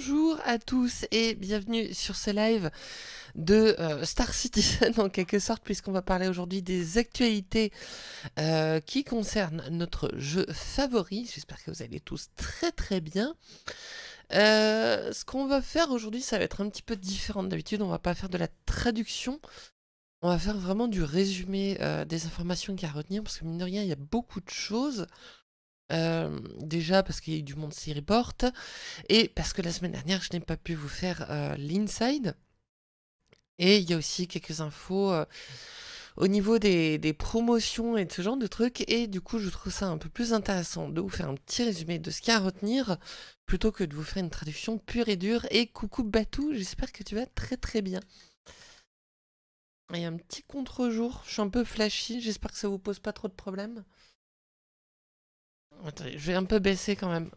Bonjour à tous et bienvenue sur ce live de euh, Star Citizen en quelque sorte puisqu'on va parler aujourd'hui des actualités euh, qui concernent notre jeu favori. J'espère que vous allez tous très très bien. Euh, ce qu'on va faire aujourd'hui ça va être un petit peu différent d'habitude, on va pas faire de la traduction. On va faire vraiment du résumé des informations qu'il y a à retenir parce que mine de rien il y a beaucoup de choses. Euh, déjà parce qu'il y a eu du monde s'y report et parce que la semaine dernière je n'ai pas pu vous faire euh, l'inside. Et il y a aussi quelques infos euh, au niveau des, promotions et de ce genre de trucs. Et du coup je trouve ça un peu plus intéressant de vous faire un petit résumé de ce qu'il y a à retenir plutôt que de vous faire une traduction pure et dure. Et coucou Batou j'espère que tu vas très très bien. Il y a un petit contre-jour, je suis un peu flashy, j'espère que ça vous pose pas trop de problèmes. Attendez, je vais un peu baisser quand même.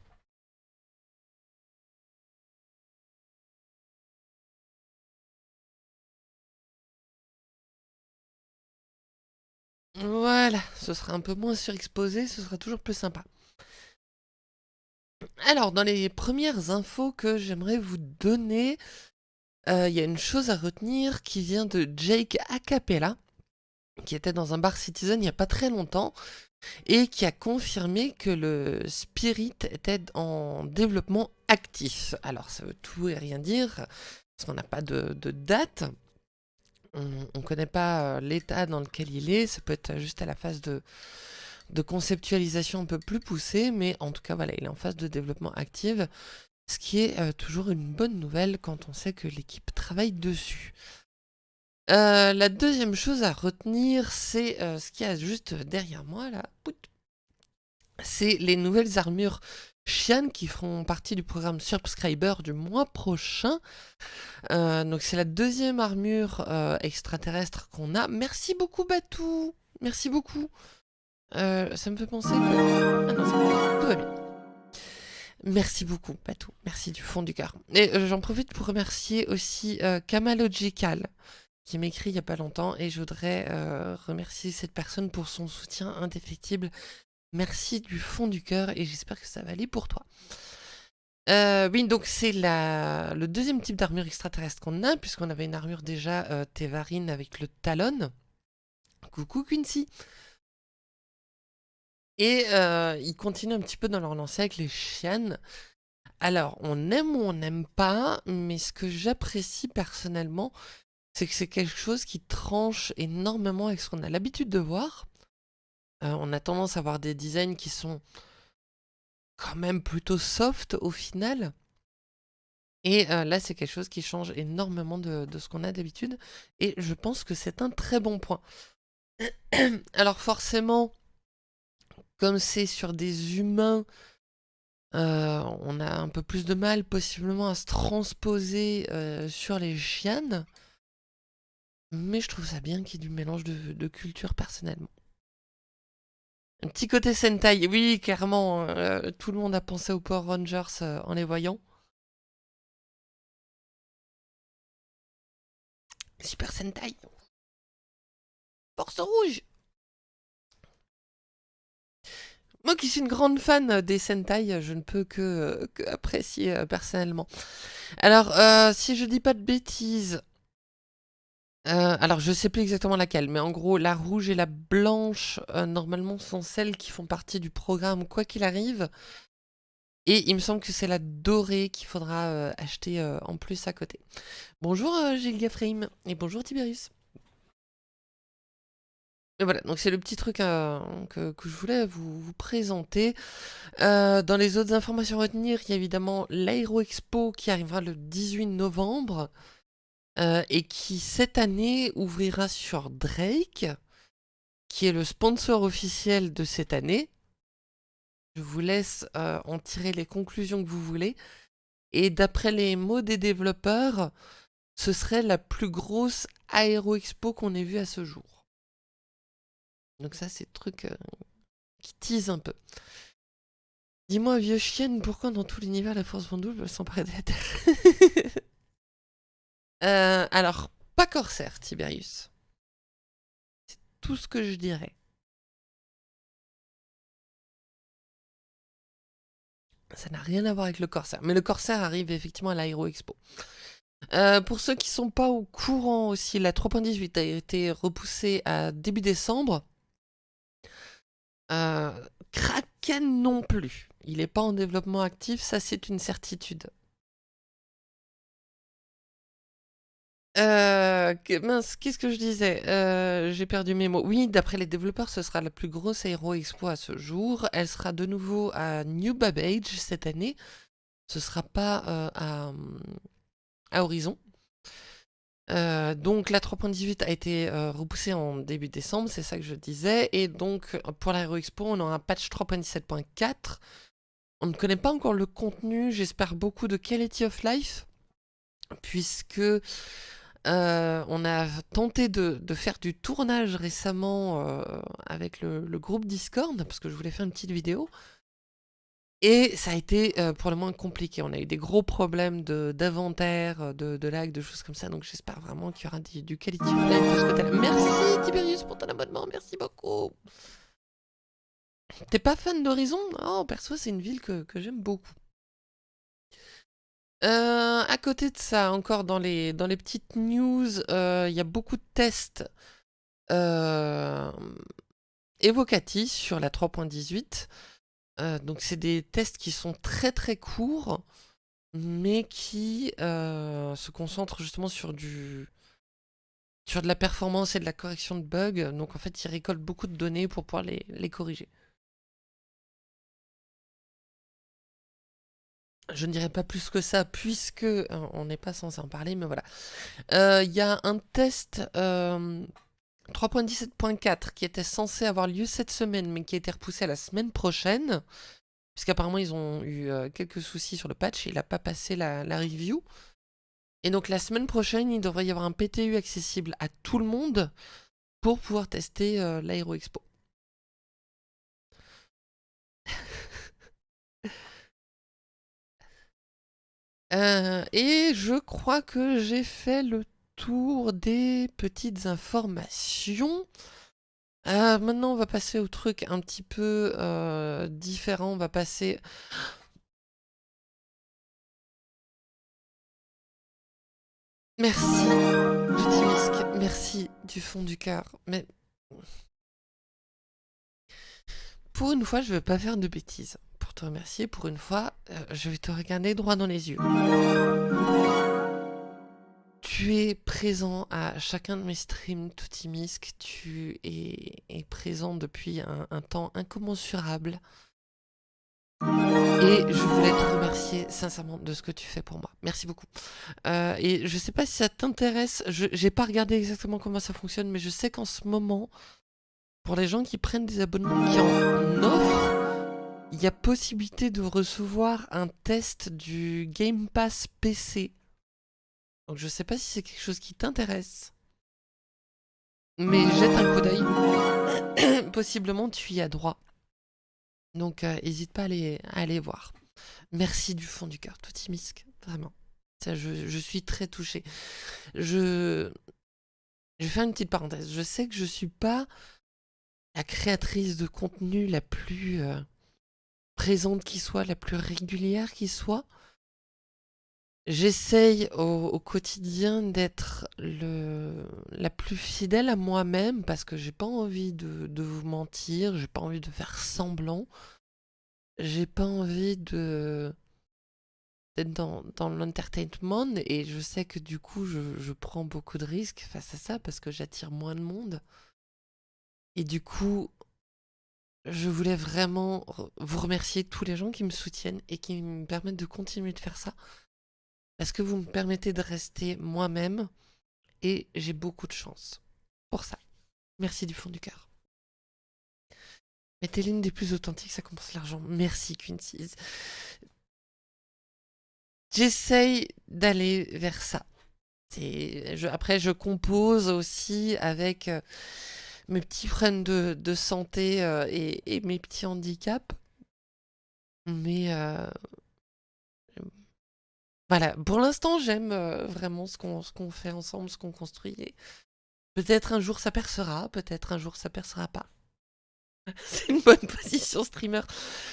Voilà, ce sera un peu moins surexposé, ce sera toujours plus sympa. Alors, dans les premières infos que j'aimerais vous donner, euh, il y a une chose à retenir qui vient de Jake Acapella, qui était dans un bar Citizen il n'y a pas très longtemps, et qui a confirmé que le Spirit était en développement actif. Alors ça veut tout et rien dire, parce qu'on n'a pas de, date, on ne connaît pas euh, l'état dans lequel il est, ça peut être juste à la phase de, conceptualisation un peu plus poussée, mais en tout cas voilà, il est en phase de développement actif, ce qui est euh, toujours une bonne nouvelle quand on sait que l'équipe travaille dessus. Euh, la deuxième chose à retenir, c'est euh, ce qu'il y a juste derrière moi, là. C'est les nouvelles armures Xian qui feront partie du programme Subscriber du mois prochain. Euh, donc c'est la deuxième armure extraterrestre qu'on a. Merci beaucoup Batou Merci beaucoup Ça me fait penser que... Ah non, tout va. Merci beaucoup Batou, merci du fond du cœur. Et j'en profite pour remercier aussi Kamalogical qui m'écrit il n'y a pas longtemps et je voudrais euh, remercier cette personne pour son soutien indéfectible. Merci du fond du cœur et j'espère que ça va aller pour toi. Euh, oui, donc c'est le deuxième type d'armure extraterrestre qu'on a, puisqu'on avait une armure déjà euh, Tevarine avec le Talon. Coucou Quincy Et ils continuent un petit peu dans leur lancée avec les chiennes. Alors, on aime ou on n'aime pas, mais ce que j'apprécie personnellement, c'est que c'est quelque chose qui tranche énormément avec ce qu'on a l'habitude de voir. Euh, on a tendance à avoir des designs qui sont quand même plutôt soft au final. Et euh, là, c'est quelque chose qui change énormément de, ce qu'on a d'habitude. Et je pense que c'est un très bon point. Alors forcément, comme c'est sur des humains, euh, on a un peu plus de mal possiblement à se transposer sur les chiennes. Mais je trouve ça bien qu'il y ait du mélange de, culture personnellement. Un petit côté Sentai, oui, clairement, euh, tout le monde a pensé aux Power Rangers euh, en les voyant. Super Sentai. Force rouge Moi qui suis une grande fan des Sentai, je ne peux que, apprécier euh, personnellement. Alors, si je dis pas de bêtises, euh, alors je sais plus exactement laquelle, mais en gros la rouge et la blanche euh, normalement sont celles qui font partie du programme quoi qu'il arrive. Et il me semble que c'est la dorée qu'il faudra euh, acheter en plus à côté. Bonjour Gilga Frame et bonjour Tiberius. Et voilà, donc c'est le petit truc que, je voulais vous, présenter. dans les autres informations à retenir, il y a évidemment l'Aero Expo qui arrivera le 18 novembre. Euh, et qui cette année ouvrira sur Drake, qui est le sponsor officiel de cette année. Je vous laisse euh, en tirer les conclusions que vous voulez. Et d'après les mots des développeurs, ce serait la plus grosse Aero Expo qu'on ait vue à ce jour. Donc ça, c'est le truc euh, qui tease un peu. Dis-moi, vieux chienne, pourquoi dans tout l'univers la force Vendouble s'emparer de la Terre Euh, alors, pas corsaire, Tiberius. C'est tout ce que je dirais. Ça n'a rien à voir avec le Corsair. Mais le Corsair arrive effectivement à l'Aero Expo. Euh, pour ceux qui sont pas au courant aussi, la 3.18 a été repoussée à début décembre. Euh, Kraken non plus. Il n'est pas en développement actif, ça c'est une certitude. Euh, mince, qu'est-ce que je disais? Euh, J'ai perdu mes mots. Oui, d'après les développeurs, ce sera la plus grosse Aero Expo à ce jour. Elle sera de nouveau à New Babbage cette année. Ce sera pas euh, à, à, Horizon. donc la 3.18 a été repoussée en début décembre, c'est ça que je disais. Et donc pour l'Aero Expo, on aura un patch 3.17.4. On ne connaît pas encore le contenu, j'espère beaucoup de Quality of Life, puisque euh, on a tenté de, faire du tournage récemment euh, avec le, groupe Discord, parce que je voulais faire une petite vidéo. Et ça a été euh, pour le moins compliqué. On a eu des gros problèmes d'inventaire, de, de, lag, de choses comme ça. Donc j'espère vraiment qu'il y aura du, quality of Merci Tiberius pour ton abonnement, merci beaucoup. T'es pas fan d'Horizon? Oh, perso, c'est une ville que j'aime beaucoup. Euh, à côté de ça, encore dans les, dans les petites news, euh, il y a beaucoup de tests euh, évocatifs sur la 3.18. donc c'est des tests qui sont très très courts, mais qui se concentrent justement sur de la performance et de la correction de bugs. Donc en fait, ils récoltent beaucoup de données pour pouvoir les corriger. Je ne dirais pas plus que ça, puisque euh, on n'est pas censé en parler, mais voilà. Euh, il y a un test 3.17.4 euh, qui était censé avoir lieu cette semaine, mais qui a été repoussé à la semaine prochaine, puisqu'apparemment ils ont eu quelques soucis sur le patch, il n'a pas passé la, la, review. Et donc la semaine prochaine, il devrait y avoir un PTU accessible à tout le monde pour pouvoir tester l'Aero Expo. Euh, et je crois que j'ai fait le tour des petites informations. Euh, maintenant, on va passer au truc un petit peu euh, différent. On va passer... Merci, Merci du fond du cœur. Mais... Pour une fois, je ne vais pas faire de bêtises te remercier. Pour une fois, euh, je vais te regarder droit dans les yeux. Tu es présent à chacun de mes streams Toutimisk. Tu es, présent depuis un, temps incommensurable. Et je voulais te remercier sincèrement de ce que tu fais pour moi. Merci beaucoup. Euh, et je sais pas si ça t'intéresse. Je n'ai pas regardé exactement comment ça fonctionne, mais je sais qu'en ce moment, pour les gens qui prennent des abonnements, qui en offrent, il y a possibilité de recevoir un test du Game Pass PC. Donc je sais pas si c'est quelque chose qui t'intéresse. Mais jette un coup d'œil. Possiblement tu y as droit. Donc n'hésite euh, pas à aller, voir. Merci du fond du cœur, Toutimisk, vraiment. Ça, je, je, suis très touchée. Je... je vais faire une petite parenthèse. Je sais que je suis pas la créatrice de contenu la plus... Euh, présente qui soit, la plus régulière qui soit. J'essaye au, quotidien d'être la plus fidèle à moi-même parce que j'ai pas envie de, vous mentir, j'ai pas envie de faire semblant, j'ai pas envie d'être dans, l'entertainment et je sais que du coup je prends beaucoup de risques face à ça parce que j'attire moins de monde. Et du coup, je voulais vraiment vous remercier tous les gens qui me soutiennent et qui me permettent de continuer de faire ça. Parce que vous me permettez de rester moi-même et j'ai beaucoup de chance pour ça. Merci du fond du cœur. Mais t'es l'une des plus authentiques, ça compense l'argent. Merci Quincy. J'essaye d'aller vers ça. après, je compose aussi avec... Euh, mes petits problèmes de, santé euh, et, mes petits handicaps. Mais euh, voilà, pour l'instant, j'aime euh, vraiment ce qu'on fait ensemble, ce qu'on construit. Peut-être un jour ça percera, peut-être un jour ça percera pas. C'est une bonne position streamer.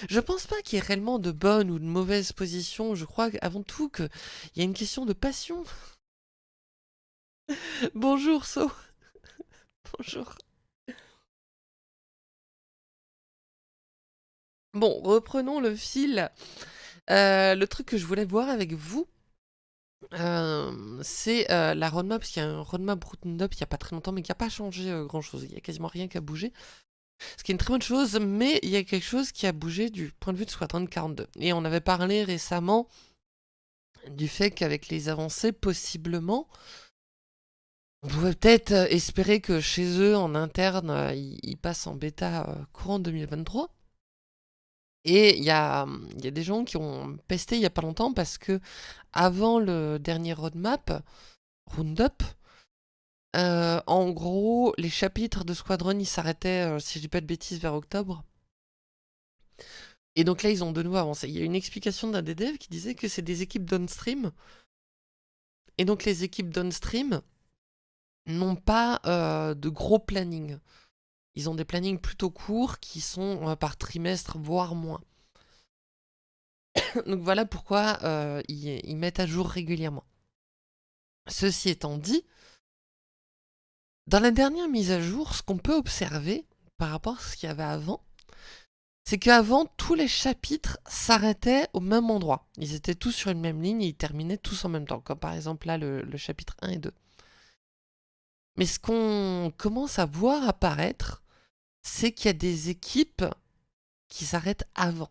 Je pense pas qu'il y ait réellement de bonnes ou de mauvaises positions. Je crois avant tout qu'il y a une question de passion. Bonjour So. Bonjour. Bon, reprenons le fil. Euh, le truc que je voulais voir avec vous, euh, c'est euh, la roadmap, parce qu'il y a un roadmap roadmap il n'y a pas très longtemps, mais qui n'a pas changé grand chose. Il n'y a quasiment rien qui a bougé. Ce qui est une très bonne chose, mais il y a quelque chose qui a bougé du point de vue de Squadron 42. Et on avait parlé récemment du fait qu'avec les avancées, possiblement, on pouvait peut-être espérer que chez eux, en interne, ils, passent en bêta courant 2023. Et il y a, y a, des gens qui ont pesté il n'y a pas longtemps parce que avant le dernier roadmap, Roundup, euh, en gros, les chapitres de Squadron, ils s'arrêtaient, euh, si je dis pas de bêtises, vers octobre. Et donc là, ils ont de nouveau avancé. Il y a une explication d'un des devs qui disait que c'est des équipes downstream. Et donc les équipes downstream n'ont pas euh, de gros planning. Ils ont des plannings plutôt courts qui sont par trimestre, voire moins. donc voilà pourquoi ils mettent à jour régulièrement. Ceci étant dit, dans la dernière mise à jour, ce qu'on peut observer par rapport à ce qu'il y avait avant, c'est qu'avant, tous les chapitres s'arrêtaient au même endroit. Ils étaient tous sur une même ligne et ils terminaient tous en même temps, comme par exemple là le, chapitre 1 et 2. Mais ce qu'on commence à voir apparaître, c'est qu'il y a des équipes qui s'arrêtent avant.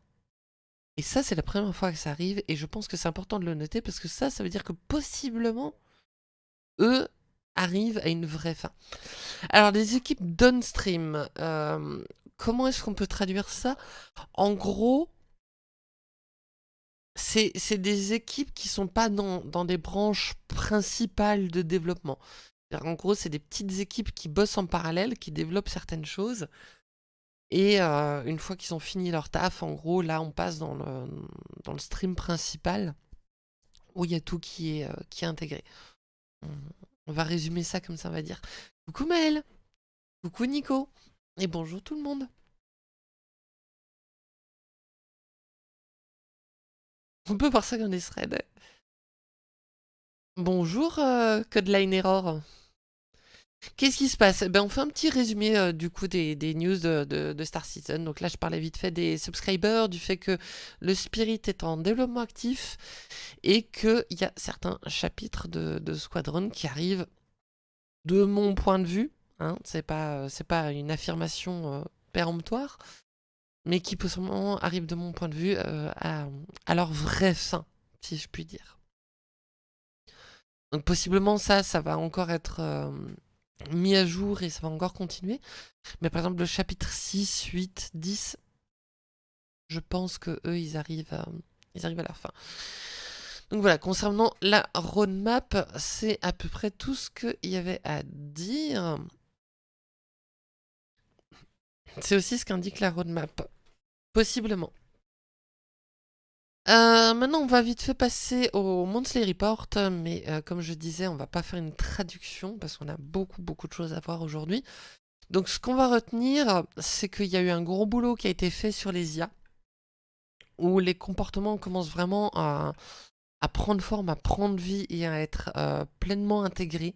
Et ça, c'est la première fois que ça arrive, et je pense que c'est important de le noter, parce que ça, ça veut dire que possiblement, eux, arrive à une vraie fin. Alors, les équipes downstream, euh, comment est-ce qu'on peut traduire ça? En gros, c'est des équipes qui sont pas dans des branches principales de développement. En gros, c'est des petites équipes qui bossent en parallèle, qui développent certaines choses. Et euh, une fois qu'ils ont fini leur taf, en gros, là, on passe dans le, dans stream principal, où il y a tout qui est, euh, qui est intégré. On va résumer ça comme ça, on va dire. Coucou Maël Coucou Nico Et bonjour tout le monde On peut voir ça comme des threads. Bonjour euh, Codeline Error Qu'est-ce qui se passe? Ben, On fait un petit résumé euh, du coup des, news de, Star Citizen. Donc là, je parlais vite fait des subscribers, du fait que le Spirit est en développement actif et qu'il y a certains chapitres de, Squadron qui arrivent de mon point de vue. Hein, c'est pas, pas une affirmation euh, péremptoire, mais qui possiblement arrivent de mon point de vue euh, à, à leur vraie fin, si je puis dire. Donc possiblement ça, ça va encore être mis à jour et ça va encore continuer. Mais par exemple, le chapitre 6, 8, 10, je pense que eux, ils arrivent à, ils arrivent à la fin. Donc voilà, concernant la roadmap, c'est à peu près tout ce qu'il y avait à dire. C'est aussi ce qu'indique la roadmap. Possiblement. Euh, maintenant, on va vite fait passer au Monthly Report, mais euh, comme je disais, on va pas faire une traduction parce qu'on a beaucoup beaucoup de choses à voir aujourd'hui. Donc ce qu'on va retenir, c'est qu'il y a eu un gros boulot qui a été fait sur les IA, où les comportements commencent vraiment à, prendre forme, à prendre vie et à être euh, pleinement intégrés.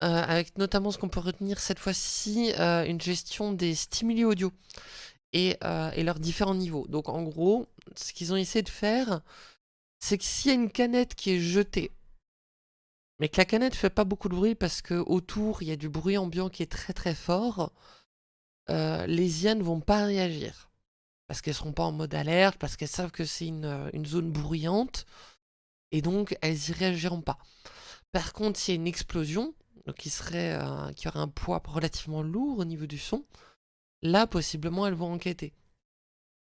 avec notamment ce qu'on peut retenir cette fois-ci, une gestion des stimuli audio. Euh, et, leurs différents niveaux. Donc en gros, ce qu'ils ont essayé de faire, c'est que s'il y a une canette qui est jetée, mais que la canette fait pas beaucoup de bruit parce que autour il y a du bruit ambiant qui est très très fort, euh, les ne vont pas réagir. Parce qu'elles seront pas en mode alerte, parce qu'elles savent que c'est une, euh, zone bruyante, et donc elles y réagiront pas. Par contre, s'il y a une explosion, qui, qui aurait un poids relativement lourd au niveau du son, là, possiblement, elles vont enquêter.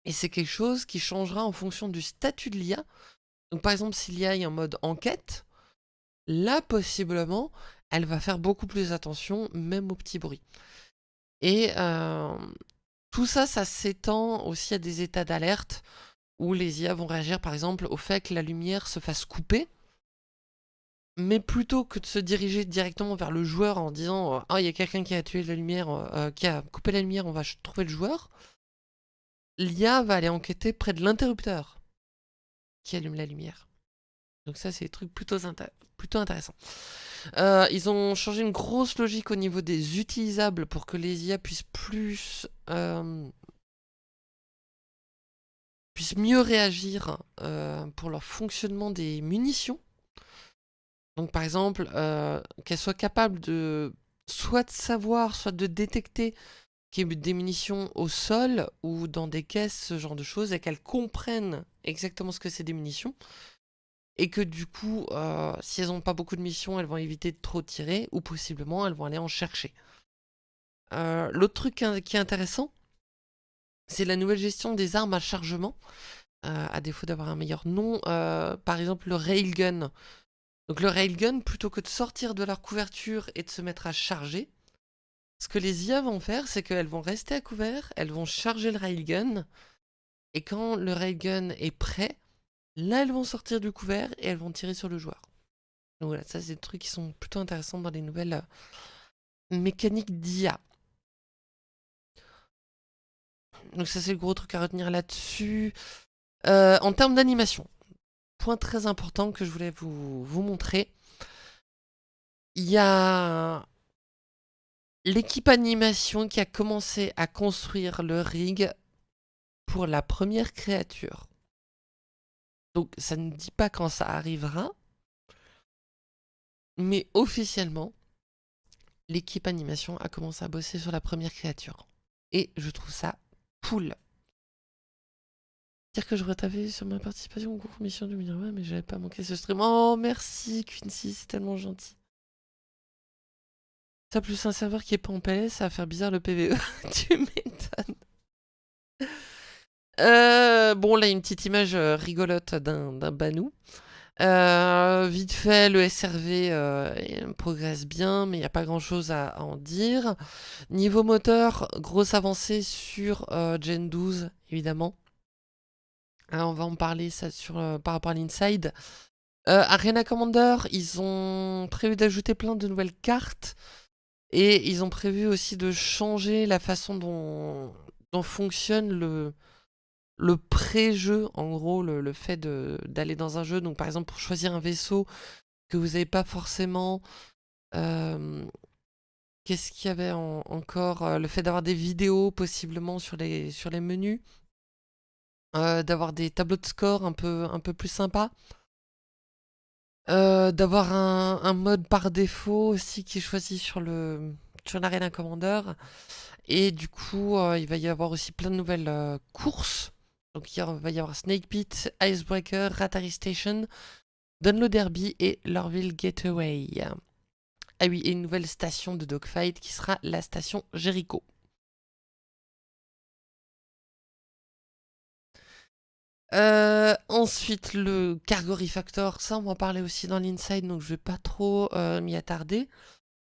Et c'est quelque chose qui changera en fonction du statut de l'IA. Donc par exemple, si l'IA est en mode enquête, là, possiblement, elle va faire beaucoup plus attention, même aux petits bruits. Et euh, tout ça, ça s'étend aussi à des états d'alerte, où les IA vont réagir par exemple au fait que la lumière se fasse couper, mais plutôt que de se diriger directement vers le joueur en disant Ah, il y a quelqu'un qui a tué la lumière, euh, qui a coupé la lumière, on va trouver le joueur », l'IA va aller enquêter près de l'interrupteur qui allume la lumière. Donc ça, c'est des trucs plutôt, intéressants. Euh, ils ont changé une grosse logique au niveau des utilisables pour que les IA puissent plus... Euh, puissent mieux réagir euh, pour leur fonctionnement des munitions. Donc par exemple, qu'elles soient capables de soit de savoir, soit de détecter qu'il y a des munitions au sol ou dans des caisses, ce genre de choses, et qu'elles comprennent exactement ce que c'est des munitions et que du coup, euh, si elles n'ont pas beaucoup de missions, elles vont éviter de trop tirer, ou possiblement elles vont aller en chercher. Euh, l'autre truc qui est intéressant, c'est la nouvelle gestion des armes à chargement, euh, à défaut d'avoir un meilleur nom, par exemple le railgun. Donc le railgun, plutôt que de sortir de leur couverture et de se mettre à charger, ce que les IA vont faire, c'est qu'elles vont rester à couvert, elles vont charger le railgun, et quand le railgun est prêt, Là, elles vont sortir du couvert et elles vont tirer sur le joueur. Donc voilà, ça c'est des trucs qui sont plutôt intéressants dans les nouvelles euh, mécaniques d'IA. Donc ça c'est le gros truc à retenir là-dessus. Euh, en termes d'animation, point très important que je voulais vous, vous montrer. Il y a l'équipe animation qui a commencé à construire le rig pour la première créature. Donc ça ne dit pas quand ça arrivera. Mais officiellement, l'équipe animation a commencé à bosser sur la première créature. Et je trouve ça cool. Dire que je tapé sur ma participation au concours Mission 2020, mais j'avais pas manqué ce stream. Oh, merci Quincy, c'est tellement gentil. Ça plus un serveur qui est pas en ça va faire bizarre le PVE. tu m'étonnes. Euh, bon, là, une petite image euh, rigolote d'un banou. Euh, vite fait, le SRV progresse bien, mais il n'y a pas grand chose à, en dire. Niveau moteur, grosse avancée sur Gen 12, évidemment. On va en parler ça sur, par rapport à l'Inside. Arena Commander, ils ont prévu d'ajouter plein de nouvelles cartes. Et ils ont prévu aussi de changer la façon dont, fonctionne le, pré-jeu, en gros, le, fait d'aller dans un jeu. Donc par exemple, pour choisir un vaisseau que vous n'avez pas forcément... Euh, qu'est-ce qu'il y avait encore euh, Le fait d'avoir des vidéos possiblement sur les menus. Euh, d'avoir des tableaux de score un peu, plus sympas. d'avoir un, mode par défaut aussi qui est choisi sur le sur l'Arena. Et du coup, il va y avoir aussi plein de nouvelles courses donc il va y avoir Snake Pit, Icebreaker, Ratari Station, Download Derby et Lorville Gateway. Ah oui, et une nouvelle station de dogfight qui sera la station Jericho. Euh, ensuite, le Cargo Refactor, ça on va en parler aussi dans l'inside, donc je vais pas trop euh, m'y attarder.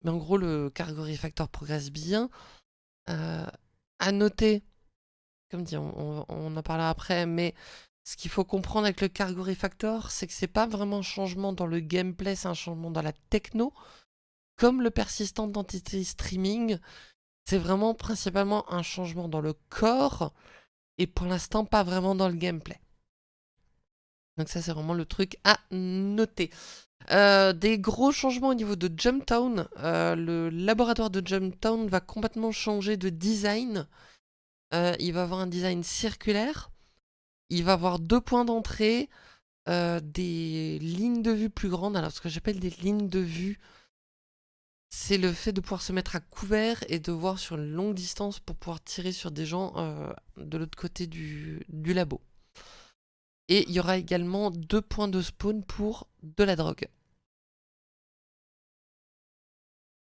Mais en gros, le Cargo Refactor progresse bien. Euh, à noter comme dit, on, en parlera après, mais ce qu'il faut comprendre avec le Cargo Refactor, c'est que c'est pas vraiment un changement dans le gameplay, c'est un changement dans la techno. Comme le persistant d'entité streaming, c'est vraiment principalement un changement dans le corps, et pour l'instant pas vraiment dans le gameplay. Donc ça c'est vraiment le truc à noter. Euh, des gros changements au niveau de Jumptown. Euh, le laboratoire de Jumptown va complètement changer de design. Euh, il va avoir un design circulaire. Il va avoir deux points d'entrée, des lignes de vue plus grandes. Alors, ce que j'appelle des lignes de vue, c'est le fait de pouvoir se mettre à couvert et de voir sur une longue distance pour pouvoir tirer sur des gens de l'autre côté du labo. Et il y aura également deux points de spawn pour de la drogue.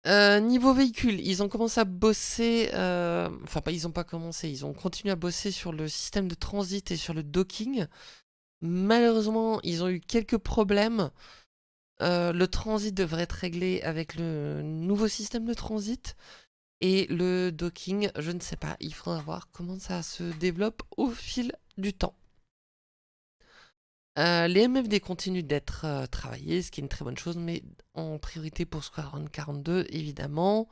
Euh, niveau véhicule, ils ont commencé à bosser, euh, enfin pas ils ont pas commencé, ils ont continué à bosser sur le système de transit et sur le docking. Malheureusement, ils ont eu quelques problèmes. Euh, le transit devrait être réglé avec le nouveau système de transit. Et le docking, je ne sais pas, il faudra voir comment ça se développe au fil du temps. Euh, les MFD continuent d'être euh, travaillés, ce qui est une très bonne chose, mais en priorité pour Squadron 42, évidemment.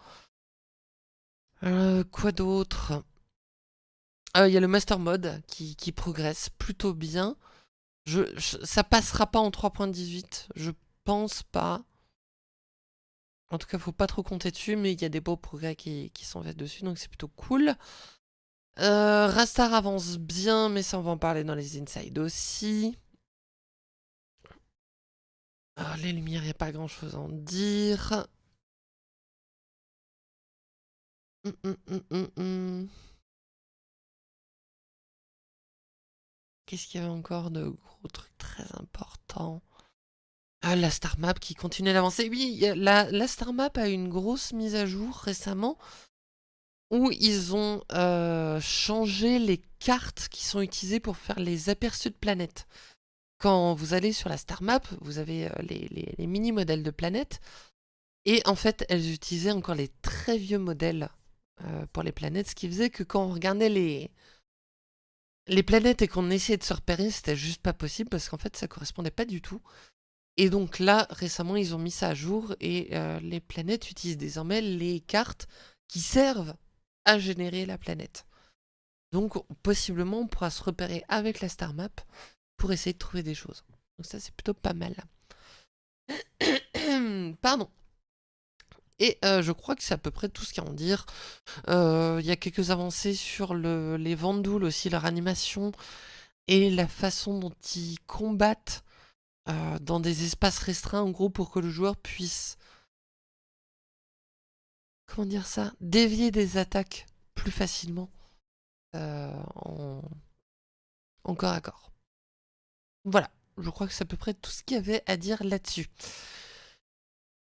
Euh, quoi d'autre? Il y a le Master Mode qui, progresse plutôt bien. Ça passera pas en 3.18, je pense pas. En tout cas, faut pas trop compter dessus, mais il y a des beaux progrès qui, sont faits dessus, donc c'est plutôt cool. Rastar avance bien, mais ça on va en parler dans les insides aussi. Alors, les lumières, il n'y a pas grand chose à en dire. Hum, hum, hum, Qu'est-ce qu'il y avait encore de gros trucs très importants? Ah, la Star Map qui continue d'avancer. Oui, la, la, Star Map a une grosse mise à jour récemment où ils ont euh, changé les cartes qui sont utilisées pour faire les aperçus de planètes. Quand vous allez sur la star map, vous avez euh, les, mini-modèles de planètes. Et en fait, elles utilisaient encore les très vieux modèles euh, pour les planètes, ce qui faisait que quand on regardait les, les planètes et qu'on essayait de se repérer, c'était juste pas possible parce qu'en fait, ça correspondait pas du tout. Et donc là, récemment, ils ont mis ça à jour et euh, les planètes utilisent désormais les cartes qui servent à générer la planète. Donc, possiblement, on pourra se repérer avec la star map pour essayer de trouver des choses. Donc ça, c'est plutôt pas mal. Pardon. Et euh, je crois que c'est à peu près tout ce qu'il y a à en dire. Euh, il y a quelques avancées sur le, les Vandouls aussi, leur animation et la façon dont ils combattent euh, dans des espaces restreints, en gros, pour que le joueur puisse... Comment dire ça Dévier des attaques plus facilement en... en corps à corps. Voilà, je crois que c'est à peu près tout ce qu'il y avait à dire là-dessus.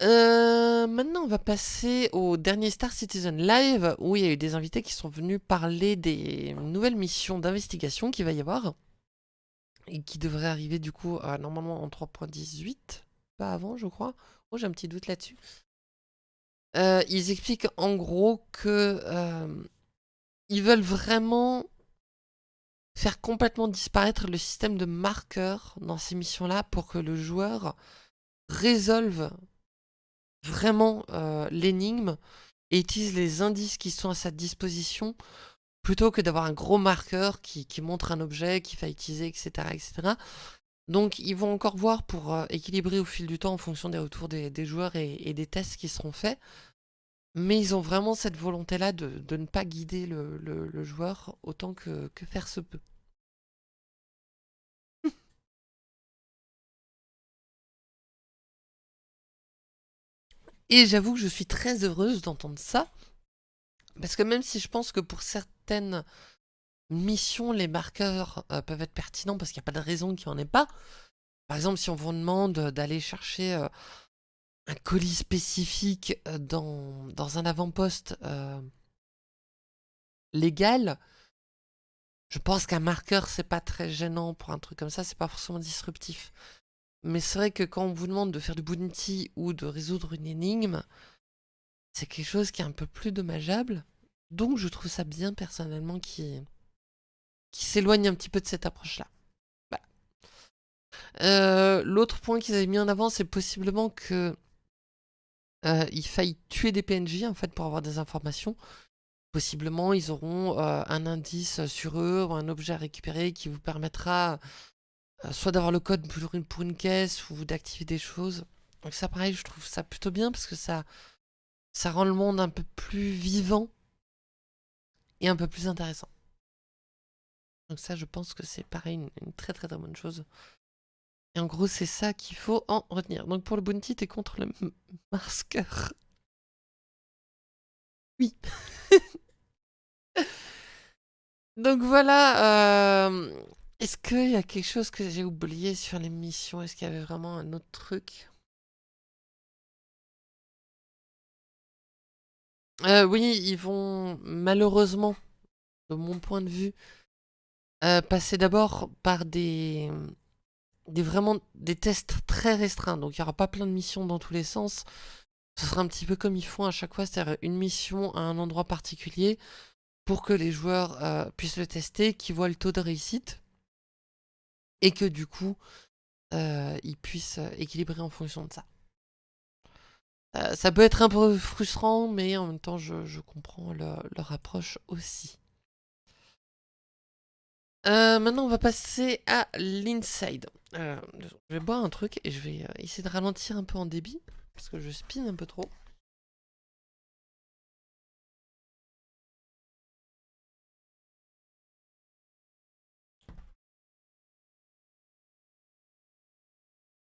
Euh, maintenant, on va passer au dernier Star Citizen Live, où il y a eu des invités qui sont venus parler des nouvelles missions d'investigation qu'il va y avoir, et qui devraient arriver du coup normalement en 3.18, pas avant je crois. Oh, j'ai un petit doute là-dessus. Euh, ils expliquent en gros que euh, ils veulent vraiment faire complètement disparaître le système de marqueurs dans ces missions-là pour que le joueur résolve vraiment euh, l'énigme et utilise les indices qui sont à sa disposition plutôt que d'avoir un gros marqueur qui, montre un objet qu'il va utiliser, etc., etc. Donc ils vont encore voir pour euh, équilibrer au fil du temps en fonction des retours des, joueurs et, des tests qui seront faits. Mais ils ont vraiment cette volonté-là de, ne pas guider le, joueur autant que, faire se peut. Et j'avoue que je suis très heureuse d'entendre ça. Parce que même si je pense que pour certaines missions, les marqueurs euh, peuvent être pertinents parce qu'il n'y a pas de raison qu'il n'y en ait pas. Par exemple, si on vous demande d'aller chercher euh, un colis spécifique euh, dans, dans un avant-poste euh, légal, je pense qu'un marqueur, c'est pas très gênant pour un truc comme ça, c'est pas forcément disruptif. Mais c'est vrai que quand on vous demande de faire du bounty ou de résoudre une énigme, c'est quelque chose qui est un peu plus dommageable. Donc je trouve ça bien personnellement qui, qui s'éloigne un petit peu de cette approche-là. Euh, l'autre point qu'ils avaient mis en avant, c'est possiblement que euh, il faille tuer des PNJ en fait pour avoir des informations. Possiblement, ils auront euh, un indice sur eux ou un objet à récupérer qui vous permettra euh, soit d'avoir le code pour une, caisse ou d'activer des choses. Donc ça, pareil, je trouve ça plutôt bien parce que ça, ça rend le monde un peu plus vivant et un peu plus intéressant. Donc ça, je pense que c'est pareil, une très très très bonne chose. Et en gros, c'est ça qu'il faut en retenir. Donc pour le bounty, t'es contre le masqueur. Oui. Donc voilà. Euh, est-ce qu'il y a quelque chose que j'ai oublié sur les missions? Est-ce qu'il y avait vraiment un autre truc? Euh, Oui, ils vont malheureusement, de mon point de vue, euh, passer d'abord par des des, vraiment des tests très restreints. Donc il n'y aura pas plein de missions dans tous les sens. Ce sera un petit peu comme ils font à chaque fois, c'est-à-dire une mission à un endroit particulier pour que les joueurs euh, puissent le tester, qu'ils voient le taux de réussite et que du coup euh, ils puissent équilibrer en fonction de ça. ça peut être un peu frustrant, mais en même temps, je, comprends leur approche aussi. maintenant, on va passer à l'inside. Je vais boire un truc et je vais essayer de ralentir un peu en débit, parce que je spin un peu trop.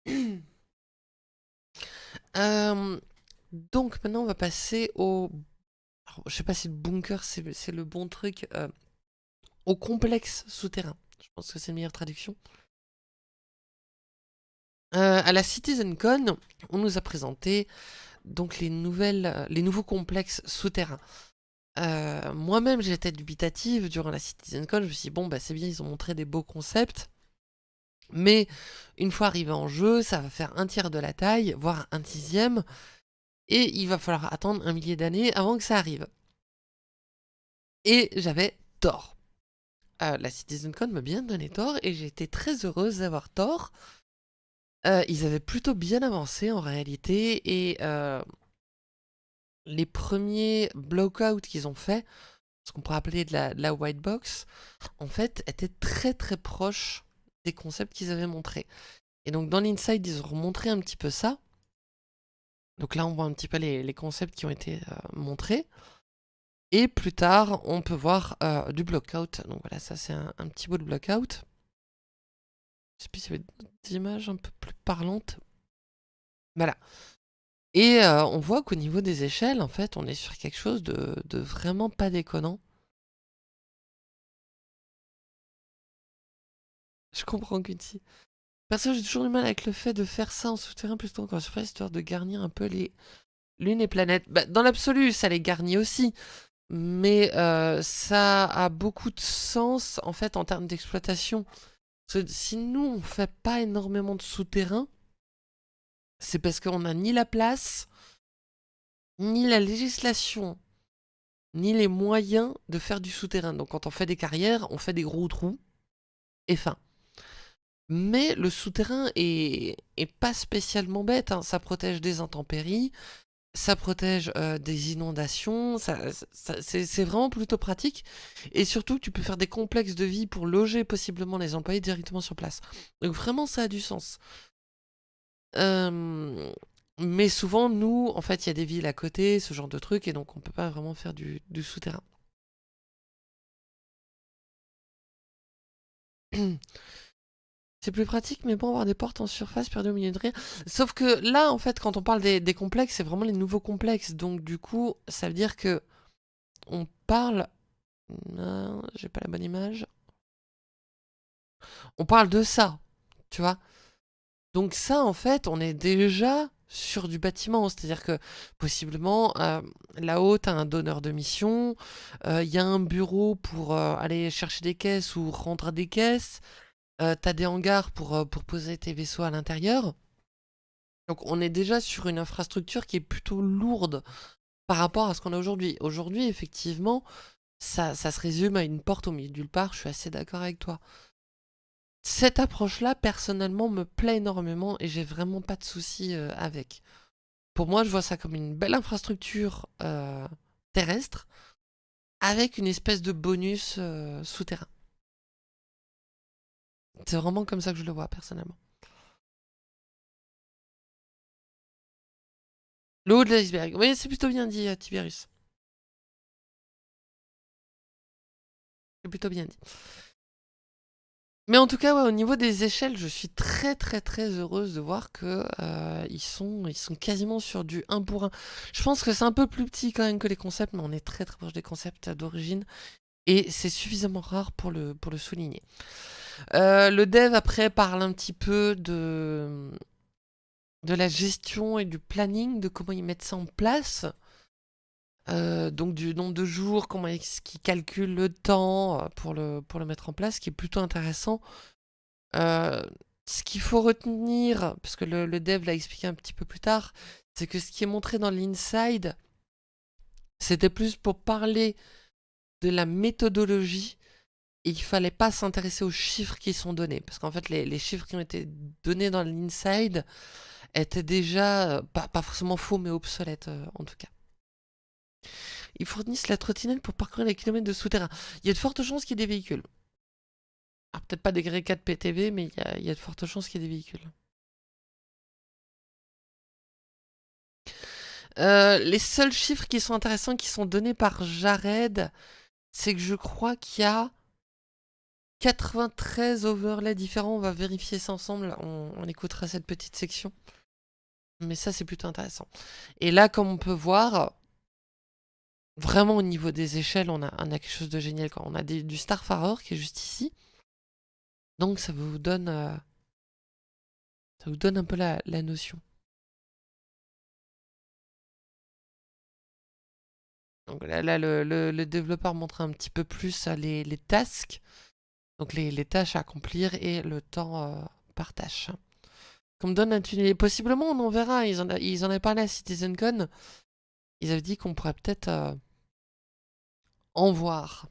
Euh, donc maintenant on va passer au... je sais pas si le bunker c'est le bon truc. Euh, au complexe souterrain. Je pense que c'est la meilleure traduction. Euh, à la CitizenCon, on nous a présenté donc les, les nouveaux complexes souterrains. Moi-même, j'étais dubitative durant la CitizenCon. Je me suis dit, bon, bah, c'est bien, ils ont montré des beaux concepts. Mais une fois arrivé en jeu, ça va faire un tiers de la taille, voire un dixième, et il va falloir attendre un millier d'années avant que ça arrive. Et j'avais tort. Euh, la CitizenCon m'a bien donné tort, et j'ai été très heureuse d'avoir tort. Euh, ils avaient plutôt bien avancé en réalité, et euh, les premiers blockouts qu'ils ont fait, ce qu'on pourrait appeler de la, white box, en fait, étaient très très proches concepts qu'ils avaient montrés. Et donc dans l'Inside, ils ont montré un petit peu ça. Donc là, on voit un petit peu les, concepts qui ont été euh, montrés. Et plus tard, on peut voir du blockout. Donc voilà, ça c'est un, petit bout de blockout. Je sais plus s'il y avait des images un peu plus parlantes. Voilà. Et euh, on voit qu'au niveau des échelles, en fait, on est sur quelque chose de, vraiment pas déconnant. Je comprends Quincy. Perso, j'ai toujours du mal avec le fait de faire ça en souterrain plutôt qu'en surface, histoire de garnir un peu les lunes et planètes. Bah, dans l'absolu, ça les garnit aussi. Mais euh, ça a beaucoup de sens, en fait, en termes d'exploitation. Si nous, on fait pas énormément de souterrain, c'est parce qu'on n'a ni la place, ni la législation, ni les moyens de faire du souterrain. Donc quand on fait des carrières, on fait des gros trous, et fin. Mais le souterrain est, pas spécialement bête, hein. ça protège des intempéries, ça protège euh, des inondations, c'est vraiment plutôt pratique. Et surtout, tu peux faire des complexes de vie pour loger possiblement les employés directement sur place. Donc vraiment, ça a du sens. mais souvent, nous, en fait, il y a des villes à côté, ce genre de trucs, et donc on peut pas vraiment faire du souterrain. C'est plus pratique, mais bon, avoir des portes en surface perdues au milieu de rien. Sauf que là, en fait, quand on parle des, complexes, c'est vraiment les nouveaux complexes. Donc, du coup, ça veut dire que on parle... Non, j'ai pas la bonne image. On parle de ça, tu vois. Donc ça, en fait, on est déjà sur du bâtiment. C'est-à-dire que, possiblement, euh, là-haut, tu as un donneur de mission, euh, il y a un bureau pour euh, aller chercher des caisses ou rendre des caisses, euh, t'as des hangars pour, euh, pour poser tes vaisseaux à l'intérieur. Donc on est déjà sur une infrastructure qui est plutôt lourde par rapport à ce qu'on a aujourd'hui. Aujourd'hui, effectivement, ça, se résume à une porte au milieu d'une part, je suis assez d'accord avec toi. Cette approche-là, personnellement, me plaît énormément et j'ai vraiment pas de soucis euh, avec. Pour moi, je vois ça comme une belle infrastructure terrestre avec une espèce de bonus souterrain. C'est vraiment comme ça que je le vois, personnellement. Le haut de l'iceberg. Oui, c'est plutôt bien dit, Tiberius. C'est plutôt bien dit. Mais en tout cas, au niveau des échelles, je suis très très très heureuse de voir que euh, sont, ils sont quasiment sur du 1 pour 1. Je pense que c'est un peu plus petit quand même que les concepts, mais on est très très proche des concepts d'origine. Et c'est suffisamment rare pour le, pour le souligner. Euh, le dev, après, parle un petit peu de, de la gestion et du planning, de comment ils mettent ça en place. Euh, donc du nombre de jours, comment est-ce qu'ils calculent le temps euh, pour le, pour le mettre en place, ce qui est plutôt intéressant. ce qu'il faut retenir, parce que le, le dev l'a expliqué un petit peu plus tard, c'est que ce qui est montré dans l'inside, c'était plus pour parler de la méthodologie il fallait pas s'intéresser aux chiffres qui sont donnés. Parce qu'en fait, les, chiffres qui ont été donnés dans l'inside étaient déjà, euh, pas, forcément faux, mais obsolètes euh, en tout cas. Ils fournissent la trottinette pour parcourir les kilomètres de souterrain. Il y a de fortes chances qu'il y ait des véhicules. peut-être pas des grès 4 PTV, mais il y, a, de fortes chances qu'il y ait des véhicules. Euh, les seuls chiffres qui sont intéressants, qui sont donnés par Jared, c'est que je crois qu'il y a 93 overlays différents. On va vérifier ça ensemble. On, écoutera cette petite section. Mais ça, c'est plutôt intéressant. Et là, comme on peut voir, vraiment au niveau des échelles, on a, quelque chose de génial. On a du Starfarer qui est juste ici. Donc ça vous donne, euh, ça vous donne un peu la, notion. Donc là, le, développeur montre un petit peu plus euh, les tasks. Donc les, tâches à accomplir et le temps euh, par tâche. Comme donne un tunnel. Possiblement, on en verra. Ils en, ils en avaient parlé à CitizenCon. Ils avaient dit qu'on pourrait peut-être euh, en voir.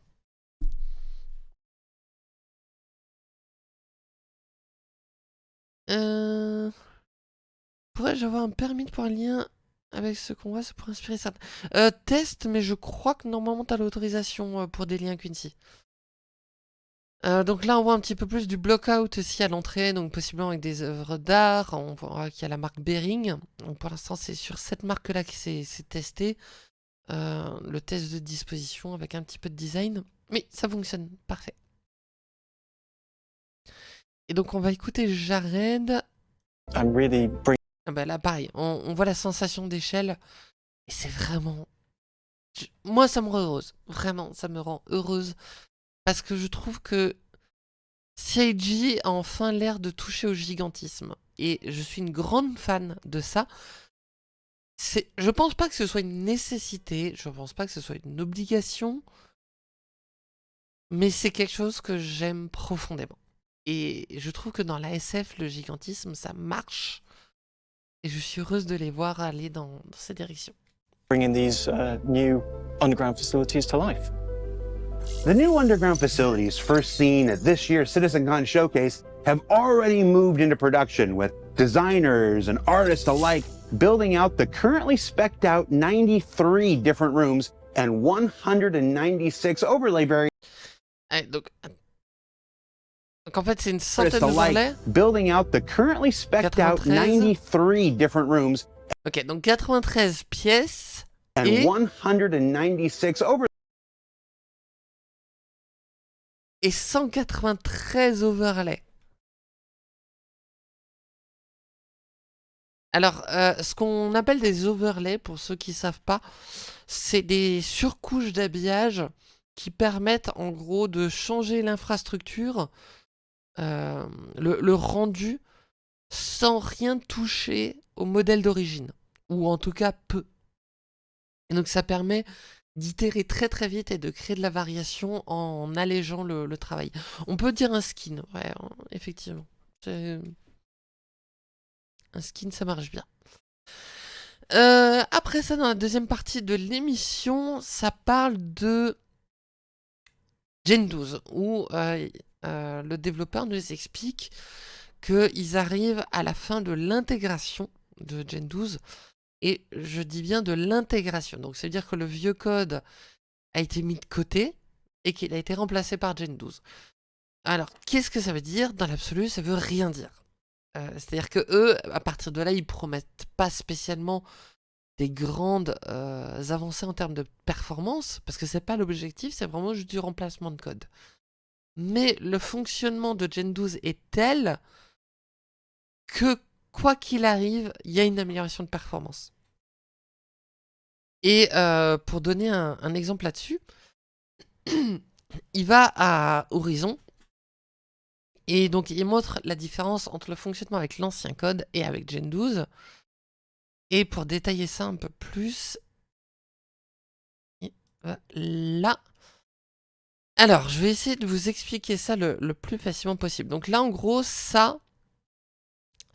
Euh... Pourrais-je avoir un permis pour un lien avec ce qu'on voit? Ça pourrait inspirer ça. Euh, test, mais je crois que normalement tu as l'autorisation pour des liens Quincy. Euh, donc là, on voit un petit peu plus du block-out aussi à l'entrée, donc possiblement avec des œuvres d'art. On voit qu'il y a la marque Bering. Donc pour l'instant, c'est sur cette marque-là que c'est testé. Euh, le test de disposition avec un petit peu de design. Mais ça fonctionne, parfait. Et donc on va écouter Jared. Ah bah là, pareil, on, voit la sensation d'échelle. Et c'est vraiment... Moi, ça me rend heureuse. Vraiment, ça me rend heureuse parce que je trouve que CIG a enfin l'air de toucher au gigantisme. Et je suis une grande fan de ça. Je pense pas que ce soit une nécessité, je pense pas que ce soit une obligation, mais c'est quelque chose que j'aime profondément. Et je trouve que dans la SF, le gigantisme, ça marche. Et je suis heureuse de les voir aller dans, cette direction. Bringing these uh, new underground facilities to life. The new underground facilities first seen at this year's CitizenCon Showcase have already moved into production with designers and artists alike building out the currently specced out 93 different rooms and 196 overlay variants. donc, donc en fait c'est une centaine d'overlays. Building out the currently specced out 93 different rooms. Ok, donc 93 pièces and et 196 overlay. Et 193 overlays. Alors, euh, ce qu'on appelle des overlays, pour ceux qui ne savent pas, c'est des surcouches d'habillage qui permettent en gros de changer l'infrastructure, euh, le, rendu, sans rien toucher au modèle d'origine, ou en tout cas peu. Et donc ça permet d'itérer très très vite et de créer de la variation en allégeant le, travail. On peut dire un skin, ouais, effectivement. Un skin, ça marche bien. Euh, après ça, dans la deuxième partie de l'émission, ça parle de Gen 12, où euh, euh, le développeur nous explique qu'ils arrivent à la fin de l'intégration de Gen 12 et je dis bien de l'intégration. Donc, ça veut dire que le vieux code a été mis de côté et qu'il a été remplacé par Gen 12. Alors, qu'est-ce que ça veut dire? Dans l'absolu, ça veut rien dire. Euh, c'est-à-dire que eux, à partir de là, ils promettent pas spécialement des grandes euh, avancées en termes de performance, parce que c'est pas l'objectif, c'est vraiment juste du remplacement de code. Mais le fonctionnement de Gen 12 est tel que quoi qu'il arrive, il y a une amélioration de performance. Et euh, pour donner un, exemple là-dessus, il va à Horizon, et donc il montre la différence entre le fonctionnement avec l'ancien code et avec Gen 12. Et pour détailler ça un peu plus, là. Alors, je vais essayer de vous expliquer ça le, le plus facilement possible. Donc là, en gros, ça,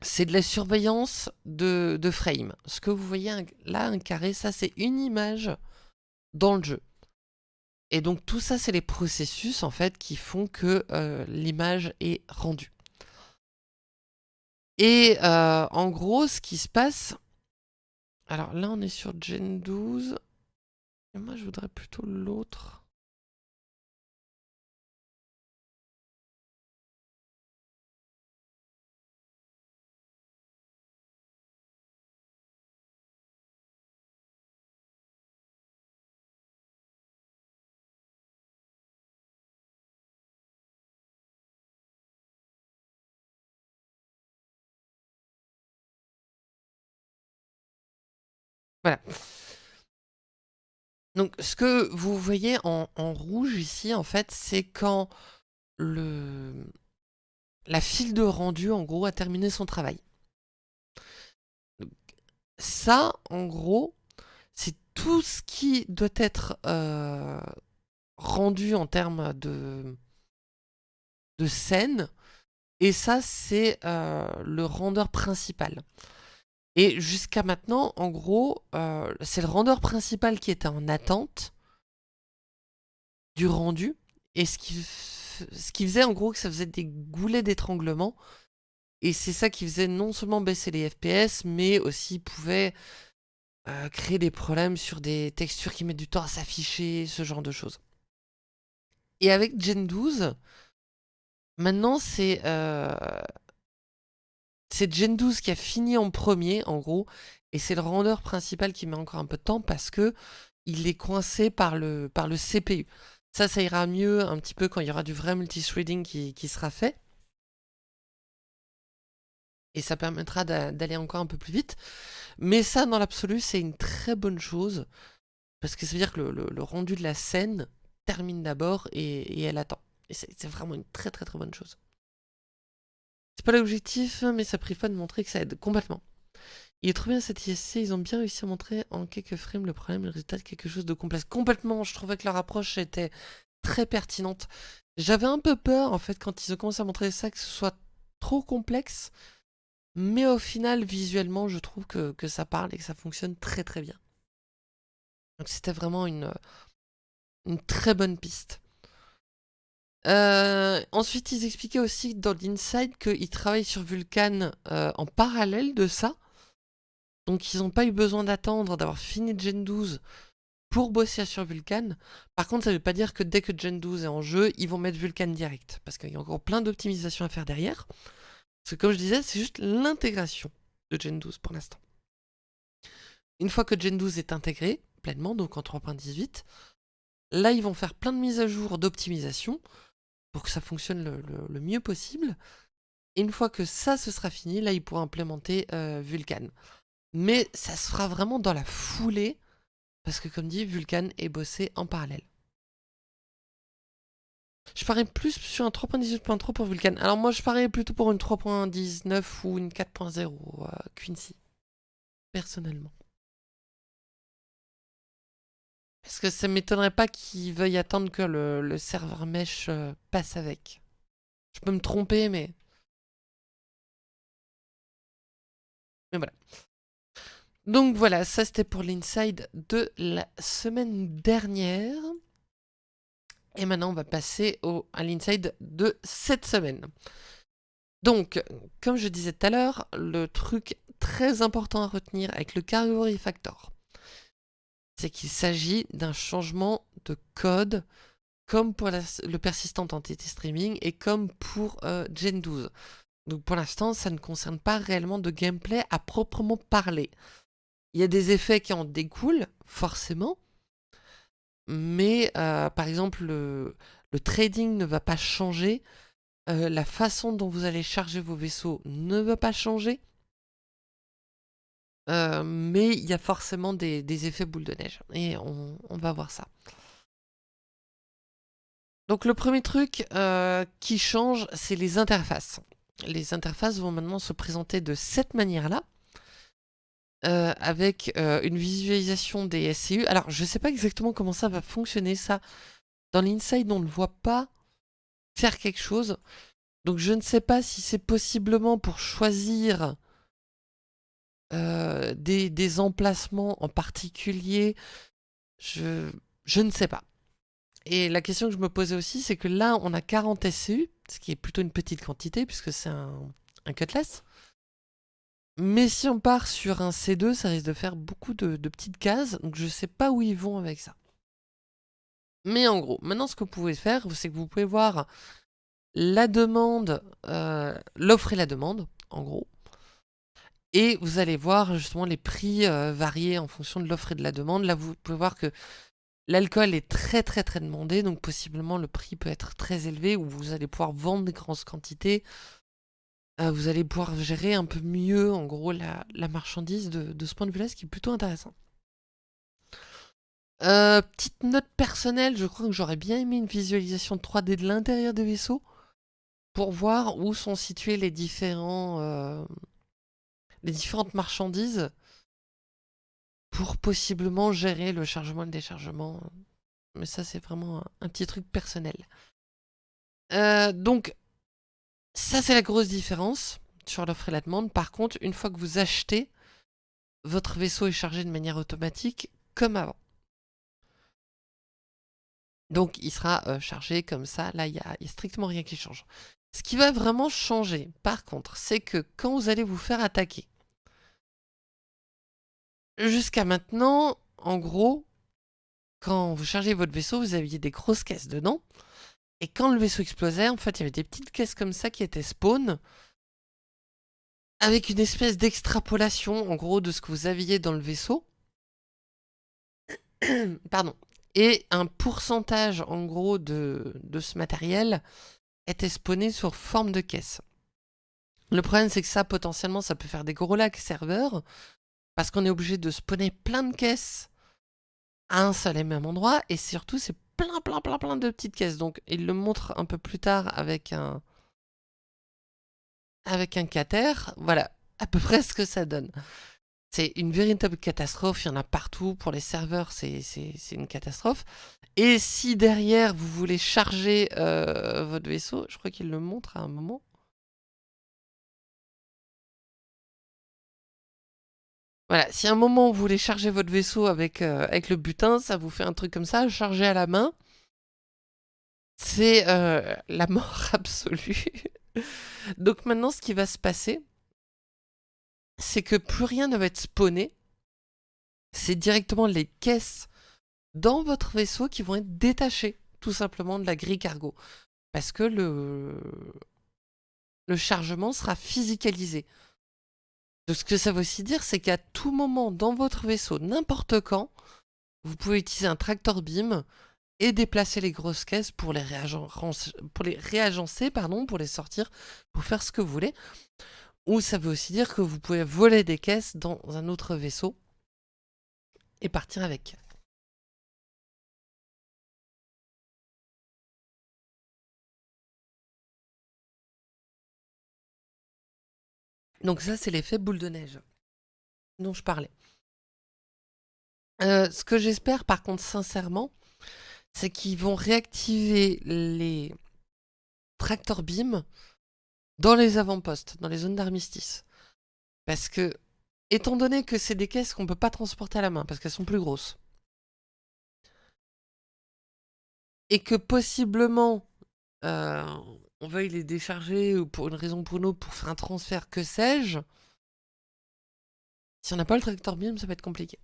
c'est de la surveillance de, frame. Ce que vous voyez là, un carré, ça c'est une image dans le jeu. Et donc tout ça, c'est les processus en fait qui font que l'image est rendue. Et en gros, ce qui se passe... Alors là, on est sur Gen 12. Et moi, je voudrais plutôt l'autre. Voilà. Donc, ce que vous voyez en, rouge ici, en fait, c'est quand le, la file de rendu, en gros, a terminé son travail. Ça, en gros, c'est tout ce qui doit être euh, rendu en termes de, scène. Et ça, c'est euh, le rendeur principal. Et jusqu'à maintenant, en gros, euh, c'est le rendeur principal qui était en attente du rendu. Et ce qui, ce qui faisait en gros que ça faisait des goulets d'étranglement. Et c'est ça qui faisait non seulement baisser les FPS, mais aussi pouvait euh, créer des problèmes sur des textures qui mettent du temps à s'afficher, ce genre de choses. Et avec Gen 12, maintenant c'est euh, c'est Gen 12 qui a fini en premier, en gros, et c'est le rendeur principal qui met encore un peu de temps parce que il est coincé par le, par le CPU. Ça, ça ira mieux un petit peu quand il y aura du vrai multithreading qui, qui sera fait. Et ça permettra d'aller encore un peu plus vite. Mais ça, dans l'absolu, c'est une très bonne chose. Parce que ça veut dire que le, rendu de la scène termine d'abord et, elle attend. C'est vraiment une très très très bonne chose. C'est pas l'objectif, mais ça prive pas de montrer que ça aide complètement. Il est trop bien cet ISC, ils ont bien réussi à montrer en quelques frames le problème le résultat de quelque chose de complexe. Complètement, je trouvais que leur approche était très pertinente. J'avais un peu peur, en fait, quand ils ont commencé à montrer ça, que ce soit trop complexe. Mais au final, visuellement, je trouve que, ça parle et que ça fonctionne très très bien. Donc c'était vraiment une très bonne piste. Euh, ensuite, ils expliquaient aussi dans l'Inside qu'ils travaillent sur Vulkan euh, en parallèle de ça. Donc, ils n'ont pas eu besoin d'attendre d'avoir fini Gen 12 pour bosser sur Vulkan. Par contre, ça ne veut pas dire que dès que Gen 12 est en jeu, ils vont mettre Vulkan direct. Parce qu'il y a encore plein d'optimisations à faire derrière. Parce que comme je disais, c'est juste l'intégration de Gen 12 pour l'instant. Une fois que Gen 12 est intégré pleinement, donc en 3.18, là, ils vont faire plein de mises à jour d'optimisation pour que ça fonctionne le, mieux possible. Une fois que ça, se sera fini, là, il pourra implémenter euh. Mais ça se fera vraiment dans la foulée, parce que comme dit, Vulkan est bossé en parallèle. Je parie plus sur un 3.18.3 pour Vulkan. Alors moi, je parie plutôt pour une 3.19 ou une 4.0 euh, Quincy, personnellement. Parce que ça m'étonnerait pas qu'ils veuillent attendre que le, serveur mesh euh, passe avec. Je peux me tromper, mais... Mais voilà. Donc voilà, ça c'était pour l'inside de la semaine dernière. Et maintenant on va passer au, à l'inside de cette semaine. Donc, comme je disais tout à l'heure, le truc très important à retenir avec le Category Factor, c'est qu'il s'agit d'un changement de code comme pour le persistant entity streaming et comme pour euh, Gen 12. Donc pour l'instant, ça ne concerne pas réellement de gameplay à proprement parler. Il y a des effets qui en découlent, forcément, mais euh, par exemple, le, trading ne va pas changer, euh, la façon dont vous allez charger vos vaisseaux ne va pas changer, euh, mais il y a forcément des, effets boule de neige. Et on, va voir ça. Donc le premier truc euh, qui change, c'est les interfaces. Les interfaces vont maintenant se présenter de cette manière-là. Euh, avec une visualisation des SCU. Alors, je ne sais pas exactement comment ça va fonctionner, ça. Dans l'inside, on ne voit pas faire quelque chose. Donc, je ne sais pas si c'est possiblement pour choisir euh, des, emplacements en particulier, je, je ne sais pas. Et la question que je me posais aussi, c'est que là, on a 40 SCU, ce qui est plutôt une petite quantité, puisque c'est un, un cutless. Mais si on part sur un C2, ça risque de faire beaucoup de, petites cases, donc je ne sais pas où ils vont avec ça. Mais en gros, maintenant ce que vous pouvez faire, c'est que vous pouvez voir la demande, euh, l'offre et la demande, en gros. Et vous allez voir justement les prix euh, variés en fonction de l'offre et de la demande. Là, vous pouvez voir que l'alcool est très très très demandé, donc possiblement le prix peut être très élevé, ou vous allez pouvoir vendre des grandes quantités, euh, vous allez pouvoir gérer un peu mieux, en gros, la, marchandise de, ce point de vue-là, ce qui est plutôt intéressant. Euh, petite note personnelle, je crois que j'aurais bien aimé une visualisation 3D de l'intérieur des vaisseaux pour voir où sont situées les, différents, euh, les différentes marchandises pour possiblement gérer le chargement et le déchargement. Mais ça, c'est vraiment un, petit truc personnel. donc, ça, c'est la grosse différence sur l'offre et la demande. Par contre, une fois que vous achetez, votre vaisseau est chargé de manière automatique comme avant. Donc, il sera euh, chargé comme ça. Là, il n'y a, strictement rien qui change. Ce qui va vraiment changer, par contre, c'est que quand vous allez vous faire attaquer, jusqu'à maintenant, en gros, quand vous chargez votre vaisseau, vous aviez des grosses caisses dedans. Et quand le vaisseau explosait, en fait, il y avait des petites caisses comme ça qui étaient spawn, avec une espèce d'extrapolation, en gros, de ce que vous aviez dans le vaisseau. Pardon. Et un pourcentage, en gros, de, ce matériel était spawné sur forme de caisse. Le problème, c'est que ça, potentiellement, ça peut faire des gros lacs serveurs, parce qu'on est obligé de spawner plein de caisses à un seul et même endroit, et surtout, c'est plein, plein, plein, plein de petites caisses. Donc, il le montre un peu plus tard avec un... Avec un cater. Voilà, à peu près ce que ça donne. C'est une véritable catastrophe, il y en a partout. Pour les serveurs, c'est une catastrophe. Et si derrière, vous voulez charger euh, votre vaisseau, je crois qu'il le montre à un moment. Voilà, si à un moment vous voulez charger votre vaisseau avec, euh, avec le butin, ça vous fait un truc comme ça, charger à la main. C'est euh, la mort absolue. Donc maintenant, ce qui va se passer, c'est que plus rien ne va être spawné. C'est directement les caisses dans votre vaisseau qui vont être détachées, tout simplement, de la grille cargo. Parce que le, le chargement sera physicalisé ce que ça veut aussi dire, c'est qu'à tout moment dans votre vaisseau, n'importe quand, vous pouvez utiliser un tractor beam et déplacer les grosses caisses pour les, pour les réagencer, pardon, pour les sortir, pour faire ce que vous voulez. Ou ça veut aussi dire que vous pouvez voler des caisses dans un autre vaisseau et partir avec. Donc ça, c'est l'effet boule de neige dont je parlais. Euh, ce que j'espère, par contre, sincèrement, c'est qu'ils vont réactiver les tracteurs beam dans les avant-postes, dans les zones d'armistice. Parce que, étant donné que c'est des caisses qu'on ne peut pas transporter à la main, parce qu'elles sont plus grosses, et que possiblement, euh, on veuille les décharger ou pour une raison ou pour autre pour faire un transfert, que sais-je, si on n'a pas le tracteur beam, ça va être compliqué.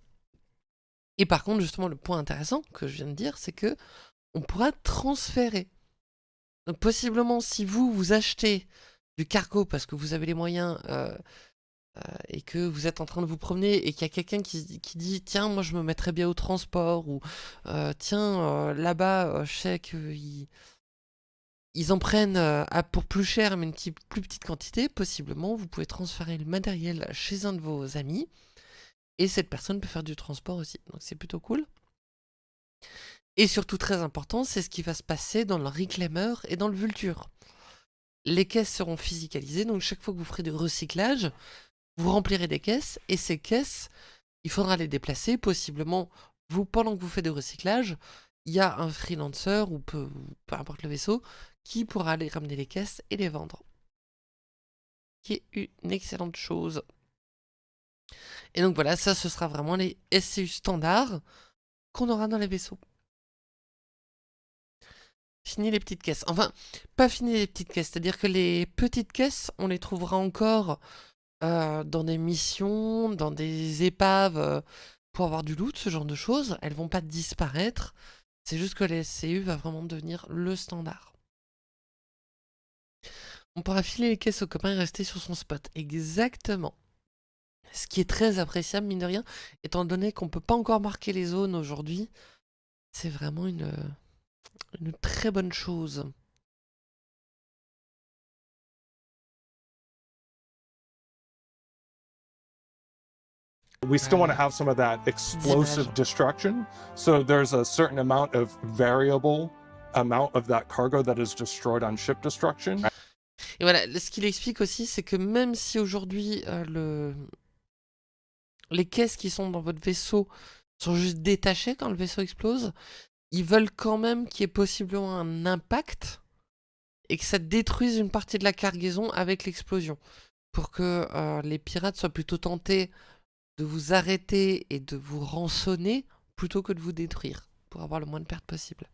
Et par contre, justement, le point intéressant que je viens de dire, c'est que on pourra transférer. Donc possiblement, si vous, vous achetez du cargo parce que vous avez les moyens euh, euh, et que vous êtes en train de vous promener et qu'il y a quelqu'un qui, dit « Tiens, moi je me mettrais bien au transport » ou euh, Tiens, là-bas, je sais qu'il ils en prennent euh, pour plus cher, mais une plus petite quantité, possiblement, vous pouvez transférer le matériel chez un de vos amis, et cette personne peut faire du transport aussi. Donc c'est plutôt cool. Et surtout très important, c'est ce qui va se passer dans le Reclaimer et dans le Vulture. Les caisses seront physicalisées, donc chaque fois que vous ferez du recyclage, vous remplirez des caisses, et ces caisses, il faudra les déplacer, possiblement, vous, pendant que vous faites du recyclage, il y a un freelancer, ou peu, peu importe le vaisseau, qui pourra aller ramener les caisses et les vendre. Qui est une excellente chose. Et donc voilà, ça ce sera vraiment les SCU standards qu'on aura dans les vaisseaux. fini les petites caisses. Enfin, pas fini les petites caisses, c'est-à-dire que les petites caisses, on les trouvera encore euh, dans des missions, dans des épaves euh, pour avoir du loot, ce genre de choses. Elles vont pas disparaître. C'est juste que la SCU va vraiment devenir le standard. On pourra filer les caisses au copain et rester sur son spot. Exactement. Ce qui est très appréciable, mine de rien, étant donné qu'on peut pas encore marquer les zones aujourd'hui. C'est vraiment une, une très bonne chose. We still want to have some of that explosive destruction. So there's a certain amount of variable amount of that cargo that is destroyed on ship destruction. Et voilà, ce qu'il explique aussi, c'est que même si aujourd'hui euh, le... les caisses qui sont dans votre vaisseau sont juste détachées quand le vaisseau explose, ils veulent quand même qu'il y ait possiblement un impact et que ça détruise une partie de la cargaison avec l'explosion. Pour que euh, les pirates soient plutôt tentés de vous arrêter et de vous rançonner plutôt que de vous détruire, pour avoir le moins de pertes possible.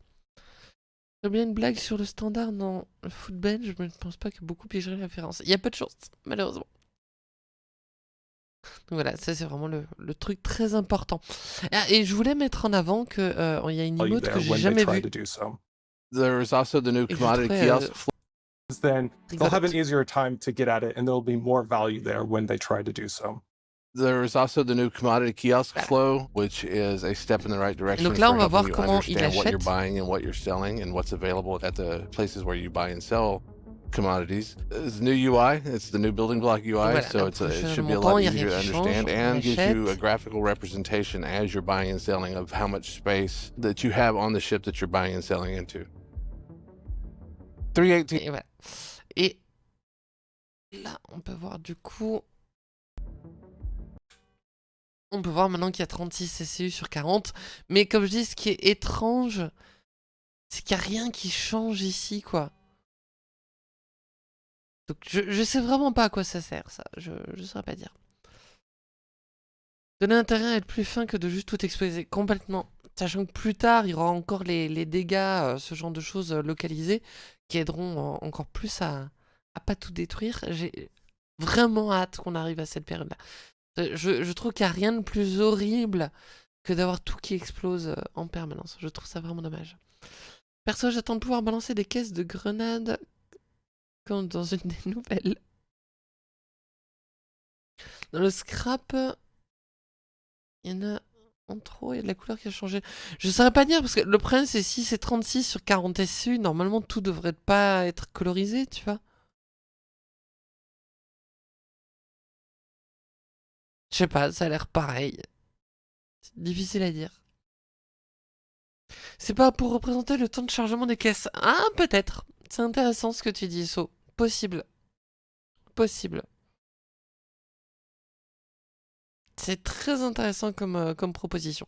J'ai bien une blague sur le standard dans le football, je ne pense pas que beaucoup piégeraient la référence. Il y a peu de chance, malheureusement. Donc voilà, ça c'est vraiment le, le, truc très important. Ah, et je voulais mettre en avant qu'il euh, y a une emote que j'ai jamais vue. There's also the new commodity kiosk. Euh, then they'll have an easier time to get at it, and there'll be more value there when they try to do so. There's also the new commodity kiosk flow, which is a step in the right direction Donc là, on va voir you comment il understand what you're buying and what you're selling and what's available at the places where you buy and sell commodities. It's new UI. It's the new building block UI, voilà, so it's a, it should be a lot il y a easier to rien change, understand and gives you a graphical representation as you're buying and selling of how much space that you have on the ship that you're buying and selling into. 318. Et voilà. Et là, on peut voir du coup... On peut voir maintenant qu'il y a 36 CCU sur 40. Mais comme je dis, ce qui est étrange, c'est qu'il n'y a rien qui change ici, quoi. Je, je sais vraiment pas à quoi ça sert, ça. Je ne saurais pas dire. Donner intérêt à être plus fin que de juste tout exploser. Complètement. Sachant que plus tard, il y aura encore les, dégâts, euh, ce genre de choses euh, localisées, qui aideront en- encore plus à, à pas tout détruire. J'ai vraiment hâte qu'on arrive à cette période-là. Euh, Je, trouve qu'il n'y a rien de plus horrible que d'avoir tout qui explose euh, en permanence. Je trouve ça vraiment dommage. Perso, j'attends de pouvoir balancer des caisses de grenades comme dans une des nouvelles. Dans le scrap, il y en a en trop, il y a de la couleur qui a changé. Je ne saurais pas dire, parce que le problème, c'est si c'est 36 sur 40 SU, normalement tout devrait pas être colorisé, tu vois. Je sais pas, ça a l'air pareil. C'est difficile à dire. C'est pas pour représenter le temps de chargement des caisses. Ah, peut-être. C'est intéressant ce que tu dis, So. Possible. Possible. C'est très intéressant comme, euh, comme proposition.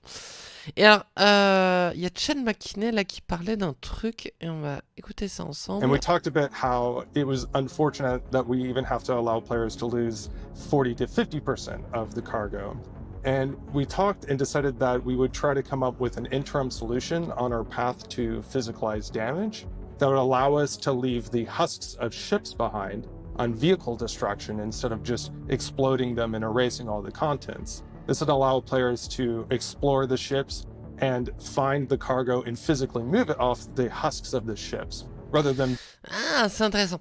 Et alors, euh, il y a Chen McKinney là qui parlait d'un truc, et on va écouter ça ensemble. And we talked about how it was unfortunate that we even have to allow players to lose 40 to 50% of the cargo. And we talked and decided that we would try to come up with an interim solution on our path to physicalized damage that would allow us to leave the husks of ships behind on vehicle destruction instead of just exploding them and erasing all the contents. This would allow players to explore the ships and find the cargo and physically move it off the husks of the ships rather than Ah, c'est intéressant.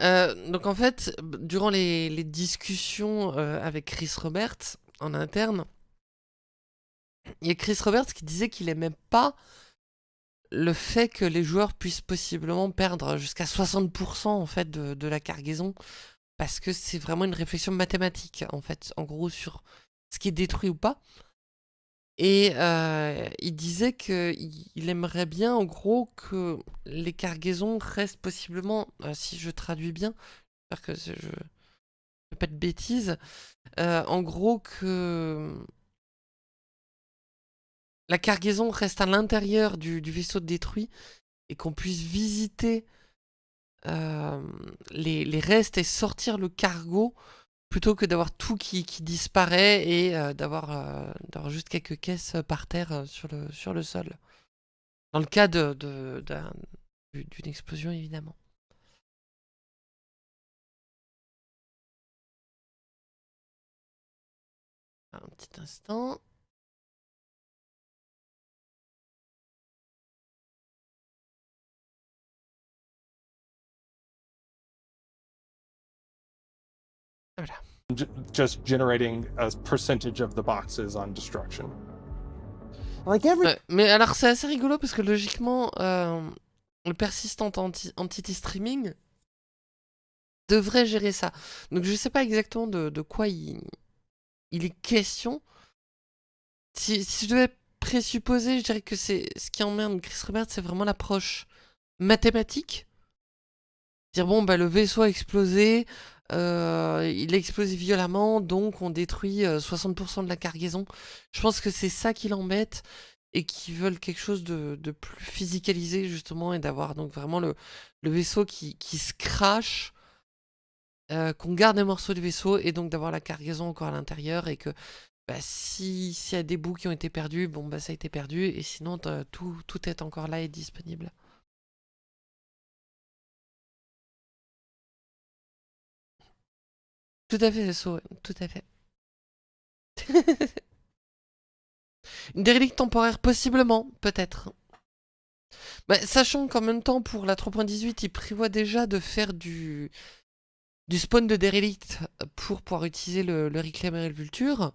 Euh, donc en fait, durant les, les discussions euh, avec Chris Roberts en interne, il y a Chris Roberts qui disait qu'il aimait pas le fait que les joueurs puissent possiblement perdre jusqu'à 60% en fait de, la cargaison parce que c'est vraiment une réflexion mathématique en fait, en gros sur ce qui est détruit ou pas. Et euh, il disait qu'il il aimerait bien, en gros, que les cargaisons restent possiblement, euh, si je traduis bien, j'espère que je ne fais pas de bêtises, euh, en gros que la cargaison reste à l'intérieur du, vaisseau détruit et qu'on puisse visiter euh, les, restes et sortir le cargo plutôt que d'avoir tout qui, disparaît et euh, d'avoir euh, d'avoir juste quelques caisses par terre sur, le, sol. Dans le cas d'une explosion évidemment. Un petit instant. Voilà. just generating a percentage of the boxes on destruction. Like every Ouais, mais alors c'est assez rigolo parce que logiquement, euh, le persistant anti- entity streaming devrait gérer ça. Donc je sais pas exactement de, de quoi il, il est question. Si, si je devais présupposer, je dirais que c'est ce qui emmerde Chris Robert, c'est vraiment l'approche mathématique. Dire bon bah le vaisseau a explosé, euh, il a explosé violemment, donc on détruit euh, 60% de la cargaison. Je pense que c'est ça qui l'embête et qui veulent quelque chose de, plus physicalisé justement et d'avoir donc vraiment le, vaisseau qui, qui se crache, euh, qu'on garde des morceaux du vaisseau et donc d'avoir la cargaison encore à l'intérieur et que bah, si s'il y a des bouts qui ont été perdus, bon bah ça a été perdu et sinon tout, tout est encore là et disponible. Tout à fait, ouais, tout à fait. Une dérélicte temporaire, possiblement, peut-être. Bah, sachant qu'en même temps, pour la 3.18, il prévoit déjà de faire du, du spawn de dérélicte pour pouvoir utiliser le, le et le Vulture.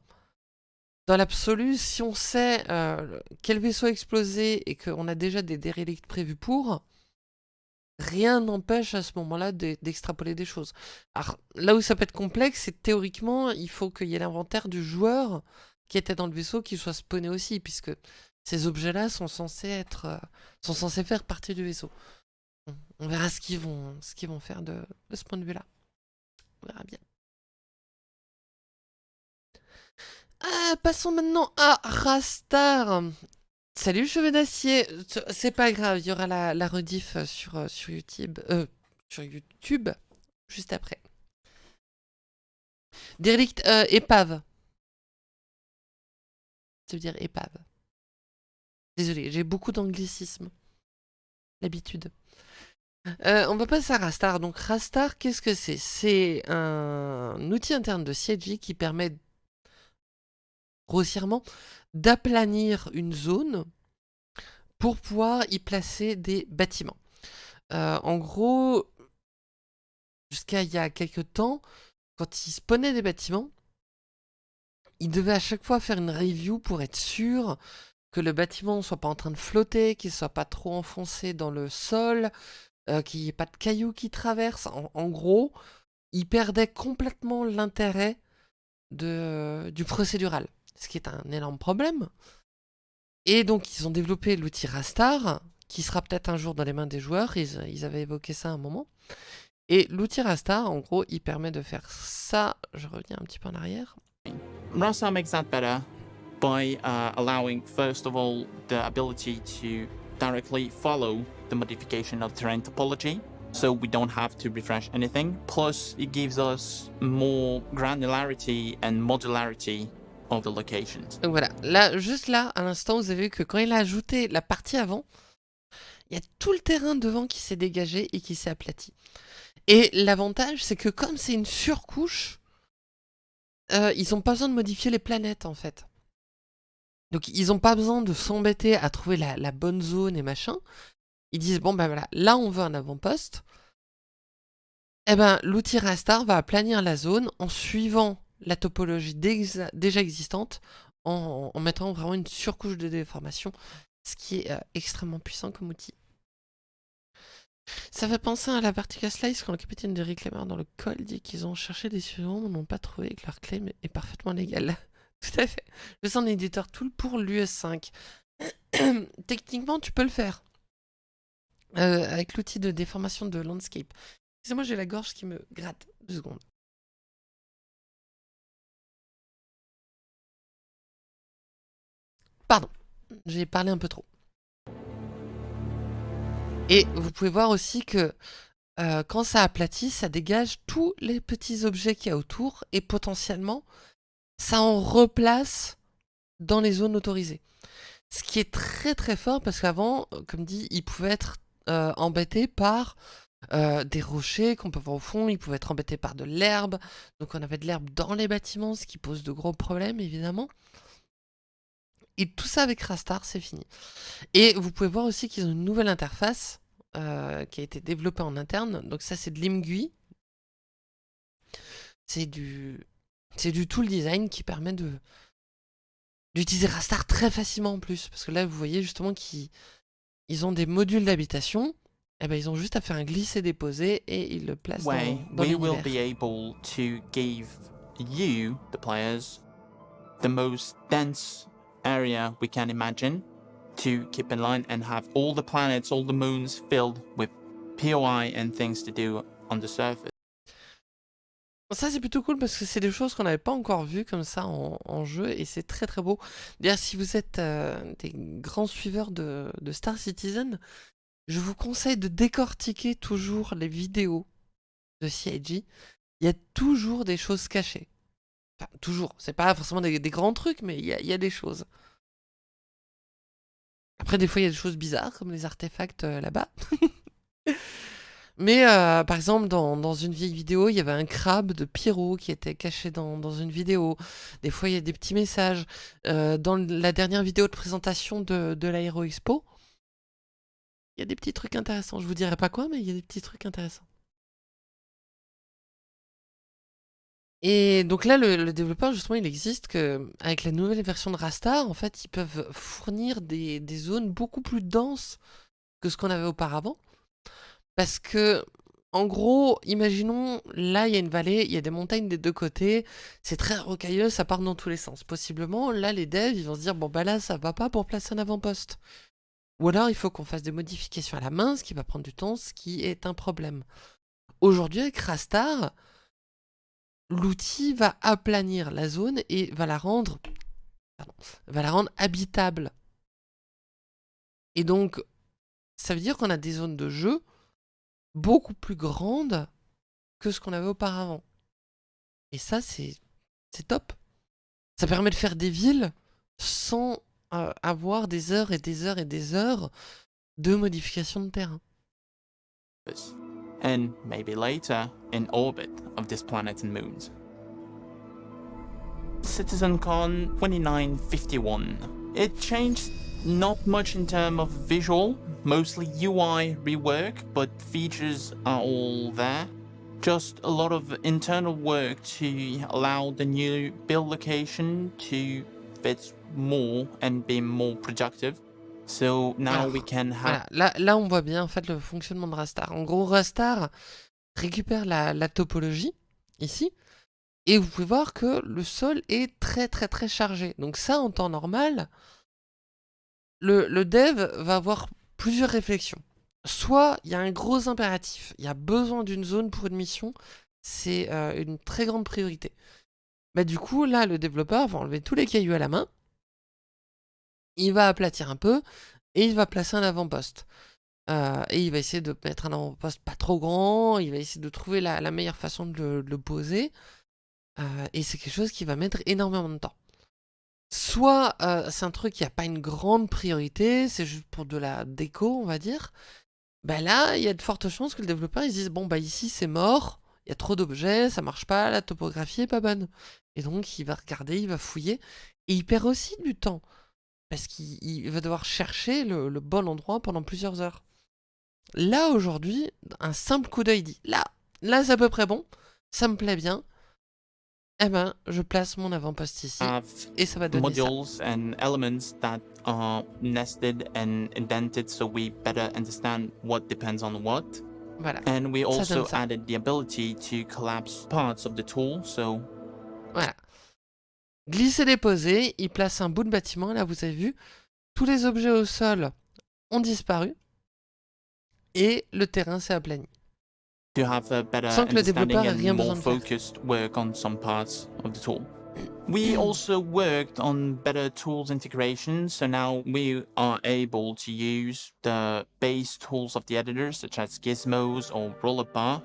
Dans l'absolu, si on sait euh, quel vaisseau a explosé et qu'on a déjà des dérélictes prévus pour, rien n'empêche à ce moment-là de- d'extrapoler des choses. Alors, là où ça peut être complexe, c'est théoriquement, il faut qu'il y ait l'inventaire du joueur qui était dans le vaisseau qui soit spawné aussi, puisque ces objets-là sont censés être, euh, sont censés faire partie du vaisseau. On- verra ce qu'ils vont, faire de, de ce point de vue-là. On verra bien. Ah, passons maintenant à Rastar. Salut cheveux d'acier. Ce- C'est pas grave, il y aura la, rediff euh, sur, euh, euh, sur YouTube juste après. Derelict épave. Ça veut dire épave. Désolé, j'ai beaucoup d'anglicisme. L'habitude. On va passer à Rastar. Donc Rastar, qu'est-ce que c'est? C'est un outil interne de CIG qui permet grossièrement d'aplanir une zone pour pouvoir y placer des bâtiments. Euh, en gros, jusqu'à il y a quelques temps, quand il spawnait des bâtiments, il devait à chaque fois faire une review pour être sûr que le bâtiment ne soit pas en train de flotter, qu'il ne soit pas trop enfoncé dans le sol, euh, qu'il n'y ait pas de cailloux qui traversent. En, en gros, il perdait complètement l'intérêt du procédural, ce qui est un énorme problème. Et donc, ils ont développé l'outil Rastar, qui sera peut-être un jour dans les mains des joueurs. Ils, ils avaient évoqué ça à un moment. Et l'outil Rastar, en gros, il permet de faire ça. Je reviens un petit peu en arrière. Rastar makes that better by uh, allowing, first of all, the ability to directly follow the modification of terrain topology, so we don't have to refresh anything. Plus, it gives us more granularity and modularity. Donc voilà, là, juste là, à l'instant, vous avez vu que quand il a ajouté la partie avant, il y a tout le terrain devant qui s'est dégagé et qui s'est aplati. Et l'avantage, c'est que comme c'est une surcouche, euh, ils n'ont pas besoin de modifier les planètes, en fait. Donc ils n'ont pas besoin de s'embêter à trouver la, la bonne zone et machin. Ils disent, bon ben voilà, là on veut un avant-poste. Eh ben, l'outil Rastar va aplanir la zone en suivant la topologie déjà existante en, en mettant vraiment une surcouche de déformation, ce qui est euh, extrêmement puissant comme outil. Ça fait penser à la Vertical Slice quand le capitaine des Reclaimers dans le col dit qu'ils ont cherché des surnoms mais n'ont pas trouvé que leur claim est parfaitement légal. Tout à fait. Je suis un éditeur tool pour l'US5. Techniquement, tu peux le faire. Euh, avec l'outil de déformation de landscape. Excusez-moi, j'ai la gorge qui me gratte. Deux secondes. Pardon, j'ai parlé un peu trop. Et vous pouvez voir aussi que euh, quand ça aplatit, ça dégage tous les petits objets qu'il y a autour et potentiellement, ça en replace dans les zones autorisées. Ce qui est très très fort parce qu'avant, comme dit, il pouvait être euh, embêtés par euh, des rochers qu'on peut voir au fond, ils pouvaient être embêtés par de l'herbe, donc on avait de l'herbe dans les bâtiments, ce qui pose de gros problèmes évidemment. Et tout ça avec Rastar, c'est fini. Et vous pouvez voir aussi qu'ils ont une nouvelle interface euh, qui a été développée en interne, donc ça c'est de l'IMGUI. C'est du... C'est du tool design qui permet de d'utiliser Rastar très facilement en plus, parce que là vous voyez justement qu'ils ils ont des modules d'habitation, et ben ils ont juste à faire un glisser-déposer et ils le placent way dans, dans we will be able to give you, the players, the most dense area we can imagine to keep in line and have all the planets, all the moons filled with POI and things to do on the surface. Ça c'est plutôt cool parce que c'est des choses qu'on n'avait pas encore vues comme ça en, jeu et c'est très très beau. D'ailleurs si vous êtes euh, des grands suiveurs de, de Star Citizen, je vous conseille de décortiquer toujours les vidéos de CIG. Il y a toujours des choses cachées. Enfin, toujours. C'est pas forcément des, grands trucs, mais il y a, des choses. Après, des fois, il y a des choses bizarres, comme les artefacts euh, là-bas. mais, euh, par exemple, dans, une vieille vidéo, il y avait un crabe de Pyro qui était caché dans, dans une vidéo. Des fois, il y a des petits messages. Euh, dans la dernière vidéo de présentation de, de l'Aéro Expo, il y a des petits trucs intéressants. Je vous dirai pas quoi, mais il y a des petits trucs intéressants. Et donc là, le, développeur, justement, il existe que avec la nouvelle version de Rastar, en fait, ils peuvent fournir des, des zones beaucoup plus denses que ce qu'on avait auparavant. Parce que, en gros, imaginons, là, il y a une vallée, il y a des montagnes des deux côtés, c'est très rocailleux, ça part dans tous les sens. Possiblement, là, les devs, ils vont se dire, bon, bah là, ça va pas pour placer un avant-poste. Ou alors, il faut qu'on fasse des modifications à la main, ce qui va prendre du temps, ce qui est un problème. Aujourd'hui, avec Rastar, l'outil va aplanir la zone et va la rendre, habitable. Et donc, ça veut dire qu'on a des zones de jeu beaucoup plus grandes que ce qu'on avait auparavant. Et ça, c'est c'est top. Ça permet de faire des villes sans euh, avoir des heures et des heures et des heures de modification de terrain. And maybe later in orbit of this planet and moons. CitizenCon 2951. It changed not much in terms of visual, mostly UI rework, but features are all there. Just a lot of internal work to allow the new build location to fit more and be more productive. So now Alors, we can have Voilà, là, là on voit bien en fait le fonctionnement de Rastar. En gros, Rastar récupère la, la topologie ici et vous pouvez voir que le sol est très très très chargé. Donc ça, en temps normal, le, le dev va avoir plusieurs réflexions. Soit il y a un gros impératif, il y a besoin d'une zone pour une mission, c'est euh, une très grande priorité. Bah du coup, là, le développeur va enlever tous les cailloux à la main, il va aplatir un peu, et il va placer un avant-poste. Euh, et il va essayer de mettre un avant-poste pas trop grand, il va essayer de trouver la, meilleure façon de le, de le poser. Euh, et c'est quelque chose qui va mettre énormément de temps. Soit euh, c'est un truc qui n'a pas une grande priorité, c'est juste pour de la déco, on va dire. Bah là, il y a de fortes chances que le développeur il se dise bon bah ici c'est mort, il y a trop d'objets, ça marche pas, la topographie est pas bonne. Et donc il va regarder, il va fouiller, et il perd aussi du temps. Parce qu'il il va devoir chercher le, le bon endroit pendant plusieurs heures. Là aujourd'hui, un simple coup d'œil dit là, là c'est à peu près bon, ça me plaît bien. Eh ben, je place mon avant-poste ici have et ça va donner ça. modules and elements that are nested and indented so we better understand what depends on what. Voilà, And we Ça also ça. added the ability to collapse parts of the tool, so. Glisser déposer, il place un bout de bâtiment, là vous avez vu, tous les objets au sol ont disparu et le terrain s'est aplani. to have a better Sans que le développeur ait rien besoin de faire. focused work on some parts of the tool. We also worked on better tools integration, so now we are able to use the base tools of the editor, such as gizmos or roller bar,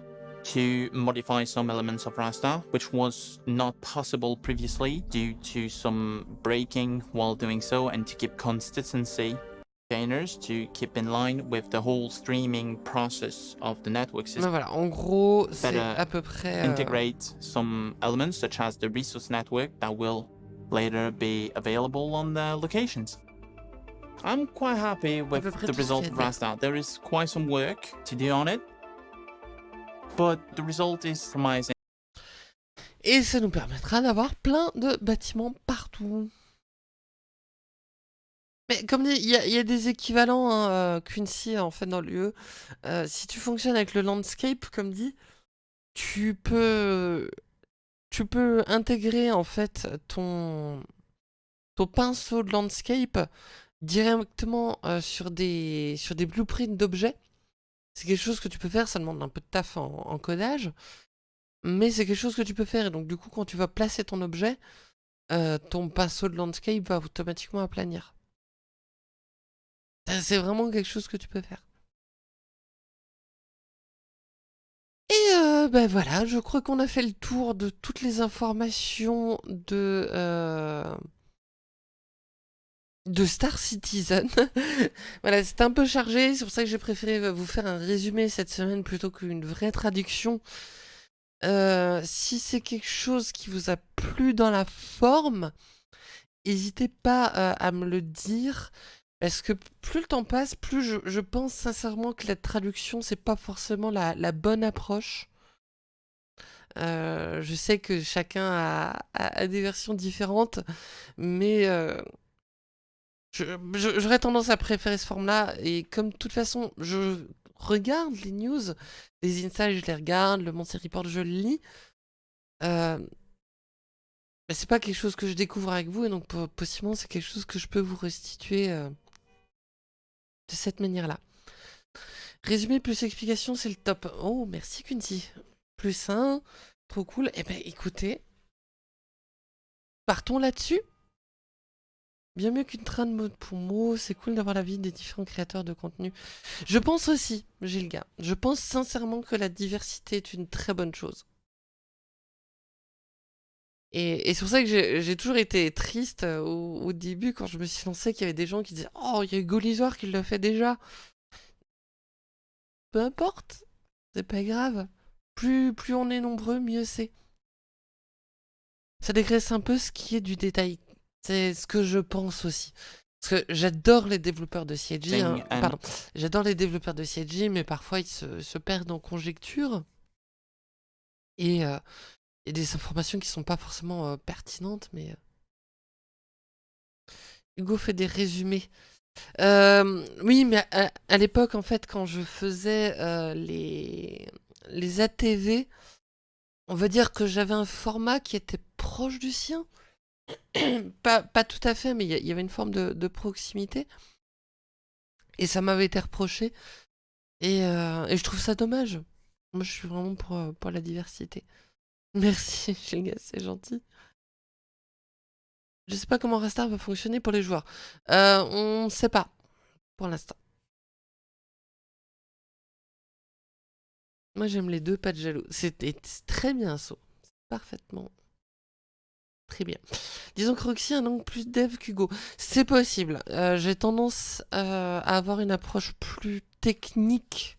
to modify some elements of Rasta, which was not possible previously due to some breaking while doing so and to keep consistency containers to keep in line with the whole streaming process of the network system. voilà, en gros, c'est Better à peu près... euh, Integrate some elements such as the resource network that will later be available on the locations. I'm quite happy with the result qu'il y a à of Rasta. There is quite some work to do on it, but the result is promising. Et ça nous permettra d'avoir plein de bâtiments partout. Mais comme dit, il y, a- des équivalents hein, euh, Quincy en fait dans l'UE. Euh, si tu fonctionnes avec le landscape, comme dit, tu peux, tu peux intégrer en fait ton, ton pinceau de landscape directement euh, sur des, sur des blueprints d'objets. C'est quelque chose que tu peux faire, ça demande un peu de taf en, codage. Mais c'est quelque chose que tu peux faire. Et donc, du coup, quand tu vas placer ton objet, euh, ton pinceau de landscape va automatiquement aplanir. C'est vraiment quelque chose que tu peux faire. Et euh, ben voilà, je crois qu'on a fait le tour de toutes les informations de, euh, de Star Citizen. voilà, c'était un peu chargé, c'est pour ça que j'ai préféré vous faire un résumé cette semaine plutôt qu'une vraie traduction. Euh, si c'est quelque chose qui vous a plu dans la forme, n'hésitez pas euh, à me le dire. Parce que plus le temps passe, plus je, pense sincèrement que la traduction, c'est pas forcément la, bonne approche. Euh, je sais que chacun a, des versions différentes, mais j'aurais tendance à préférer ce forme-là. Et comme de toute façon, je regarde les news, les insights, je les regarde, le Monster Report, je le lis. Euh, mais c'est pas quelque chose que je découvre avec vous, et donc po- possiblement c'est quelque chose que je peux vous restituer euh, de cette manière-là. Résumé plus explication, c'est le top. Oh, merci Kunti. Plus un, trop cool. Eh ben écoutez, partons là-dessus. Bien mieux qu'une train de mot pour mot, c'est cool d'avoir la vie des différents créateurs de contenu. Je pense aussi, Gilga, je pense sincèrement que la diversité est une très bonne chose. Et, c'est pour ça que j'ai toujours été triste euh, au, début quand je me suis lancé qu'il y avait des gens qui disaient Oh, il y a Hugo Lisoire qui l'a fait déjà. Peu importe, c'est pas grave. Plus on est nombreux, mieux c'est. Ça dégraisse un peu ce qui est du détail. C'est ce que je pense aussi. Parce que j'adore les développeurs de CIG. hein. Pardon. J'adore les développeurs de CIG, mais parfois ils se, se perdent en conjecture. Et, euh, et des informations qui sont pas forcément euh, pertinentes, mais. euh, Hugo fait des résumés. Euh, oui, mais à, à l'époque, en fait, quand je faisais les, les ATV, on va dire que j'avais un format qui était proche du sien. pas, pas tout à fait, mais il y, avait une forme de, de proximité. Et ça m'avait été reproché. Et, euh, je trouve ça dommage. Moi, je suis vraiment pour, euh, la diversité. Merci, gars, c'est gentil. Je sais pas comment Rastar va fonctionner pour les joueurs. Euh, on sait pas, pour l'instant. Moi, j'aime les deux, pas de jaloux. C'était très bien, ça. Parfaitement. Très bien. Disons que Roxy a un angle plus dev qu'Hugo. C'est possible. Euh, J'ai tendance euh, à avoir une approche plus technique.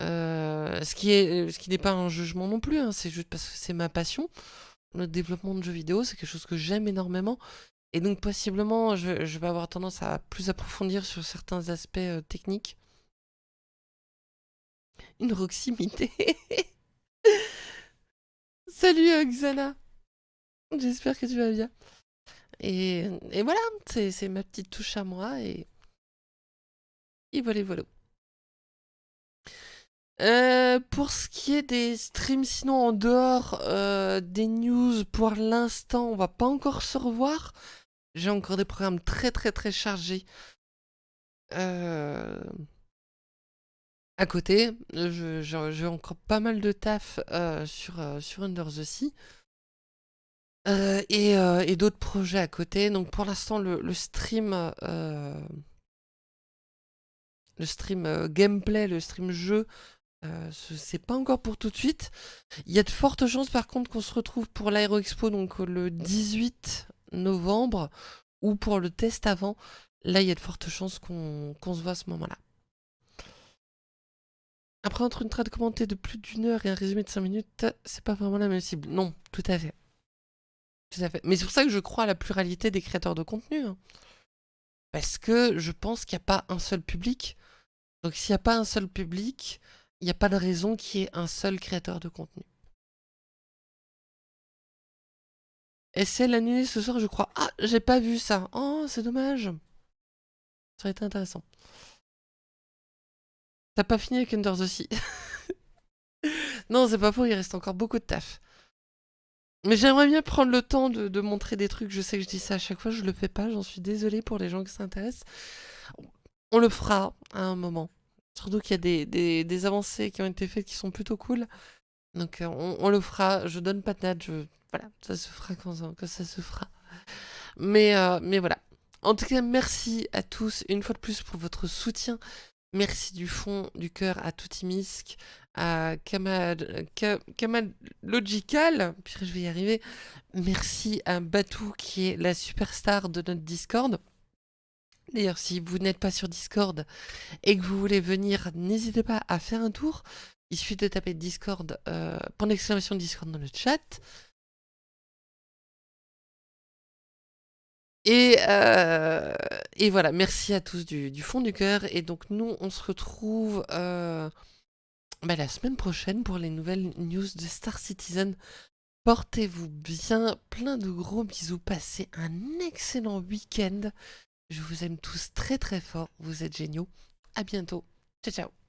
Euh, ce qui n'est pas un jugement non plus. hein, c'est juste parce que c'est ma passion. Le développement de jeux vidéo, c'est quelque chose que j'aime énormément. Et donc, possiblement, je, je vais avoir tendance à plus approfondir sur certains aspects techniques. Une Roximité. Salut Xana. J'espère que tu vas bien. Et, et voilà, c'est ma petite touche à moi. Et, et voilà, voilà. Euh, pour ce qui est des streams, sinon en dehors euh, des news, pour l'instant, on va pas encore se revoir. J'ai encore des programmes très très très chargés. Euh, à côté, j'ai encore pas mal de taf sur, sur Under the Sea. Euh, et euh, et d'autres projets à côté. Donc pour l'instant, le, stream, le stream euh, gameplay, le stream jeu, ce- c'est pas encore pour tout de suite. Il y a de fortes chances par contre qu'on se retrouve pour l'Aero Expo donc le 18 novembre ou pour le test avant là, il y a de fortes chances qu'on se voit à ce moment-là. Après, entre une trade commentée de plus d'une heure et un résumé de 5 minutes, c'est pas vraiment la même cible. Non, tout à fait. Mais c'est pour ça que je crois à la pluralité des créateurs de contenu. Hein. Parce que je pense qu'il n'y a pas un seul public. Donc s'il n'y a pas un seul public, il n'y a pas de raison qu'il y ait un seul créateur de contenu. Et c'est l'annulé ce soir, je crois. Ah, j'ai pas vu ça. Oh, c'est dommage. Ça aurait été intéressant. T'as pas fini avec Unders aussi. non, c'est pas faux, il reste encore beaucoup de taf. Mais j'aimerais bien prendre le temps de, montrer des trucs. Je sais que je dis ça à chaque fois, je le fais pas. J'en suis désolée pour les gens qui s'intéressent. On le fera à un moment. Surtout qu'il y a des, avancées qui ont été faites qui sont plutôt cool. Donc euh, on, le fera. Je donne pas de date. Voilà, ça se fera quand, ça se fera. Mais, euh, mais voilà. En tout cas, merci à tous une fois de plus pour votre soutien. Merci du fond du cœur à Toutimisk, à Kamal, Logical, puis je vais y arriver. Merci à Batou qui est la superstar de notre Discord. D'ailleurs, si vous n'êtes pas sur Discord et que vous voulez venir, n'hésitez pas à faire un tour. Il suffit de taper Discord, euh, pour l'exclamation Discord dans le chat. Et, euh, voilà, merci à tous du, fond du cœur. Et donc nous, on se retrouve euh, bah, la semaine prochaine pour les nouvelles news de Star Citizen. Portez-vous bien, plein de gros bisous, passez un excellent week-end. Je vous aime tous très très fort, vous êtes géniaux. À bientôt, ciao ciao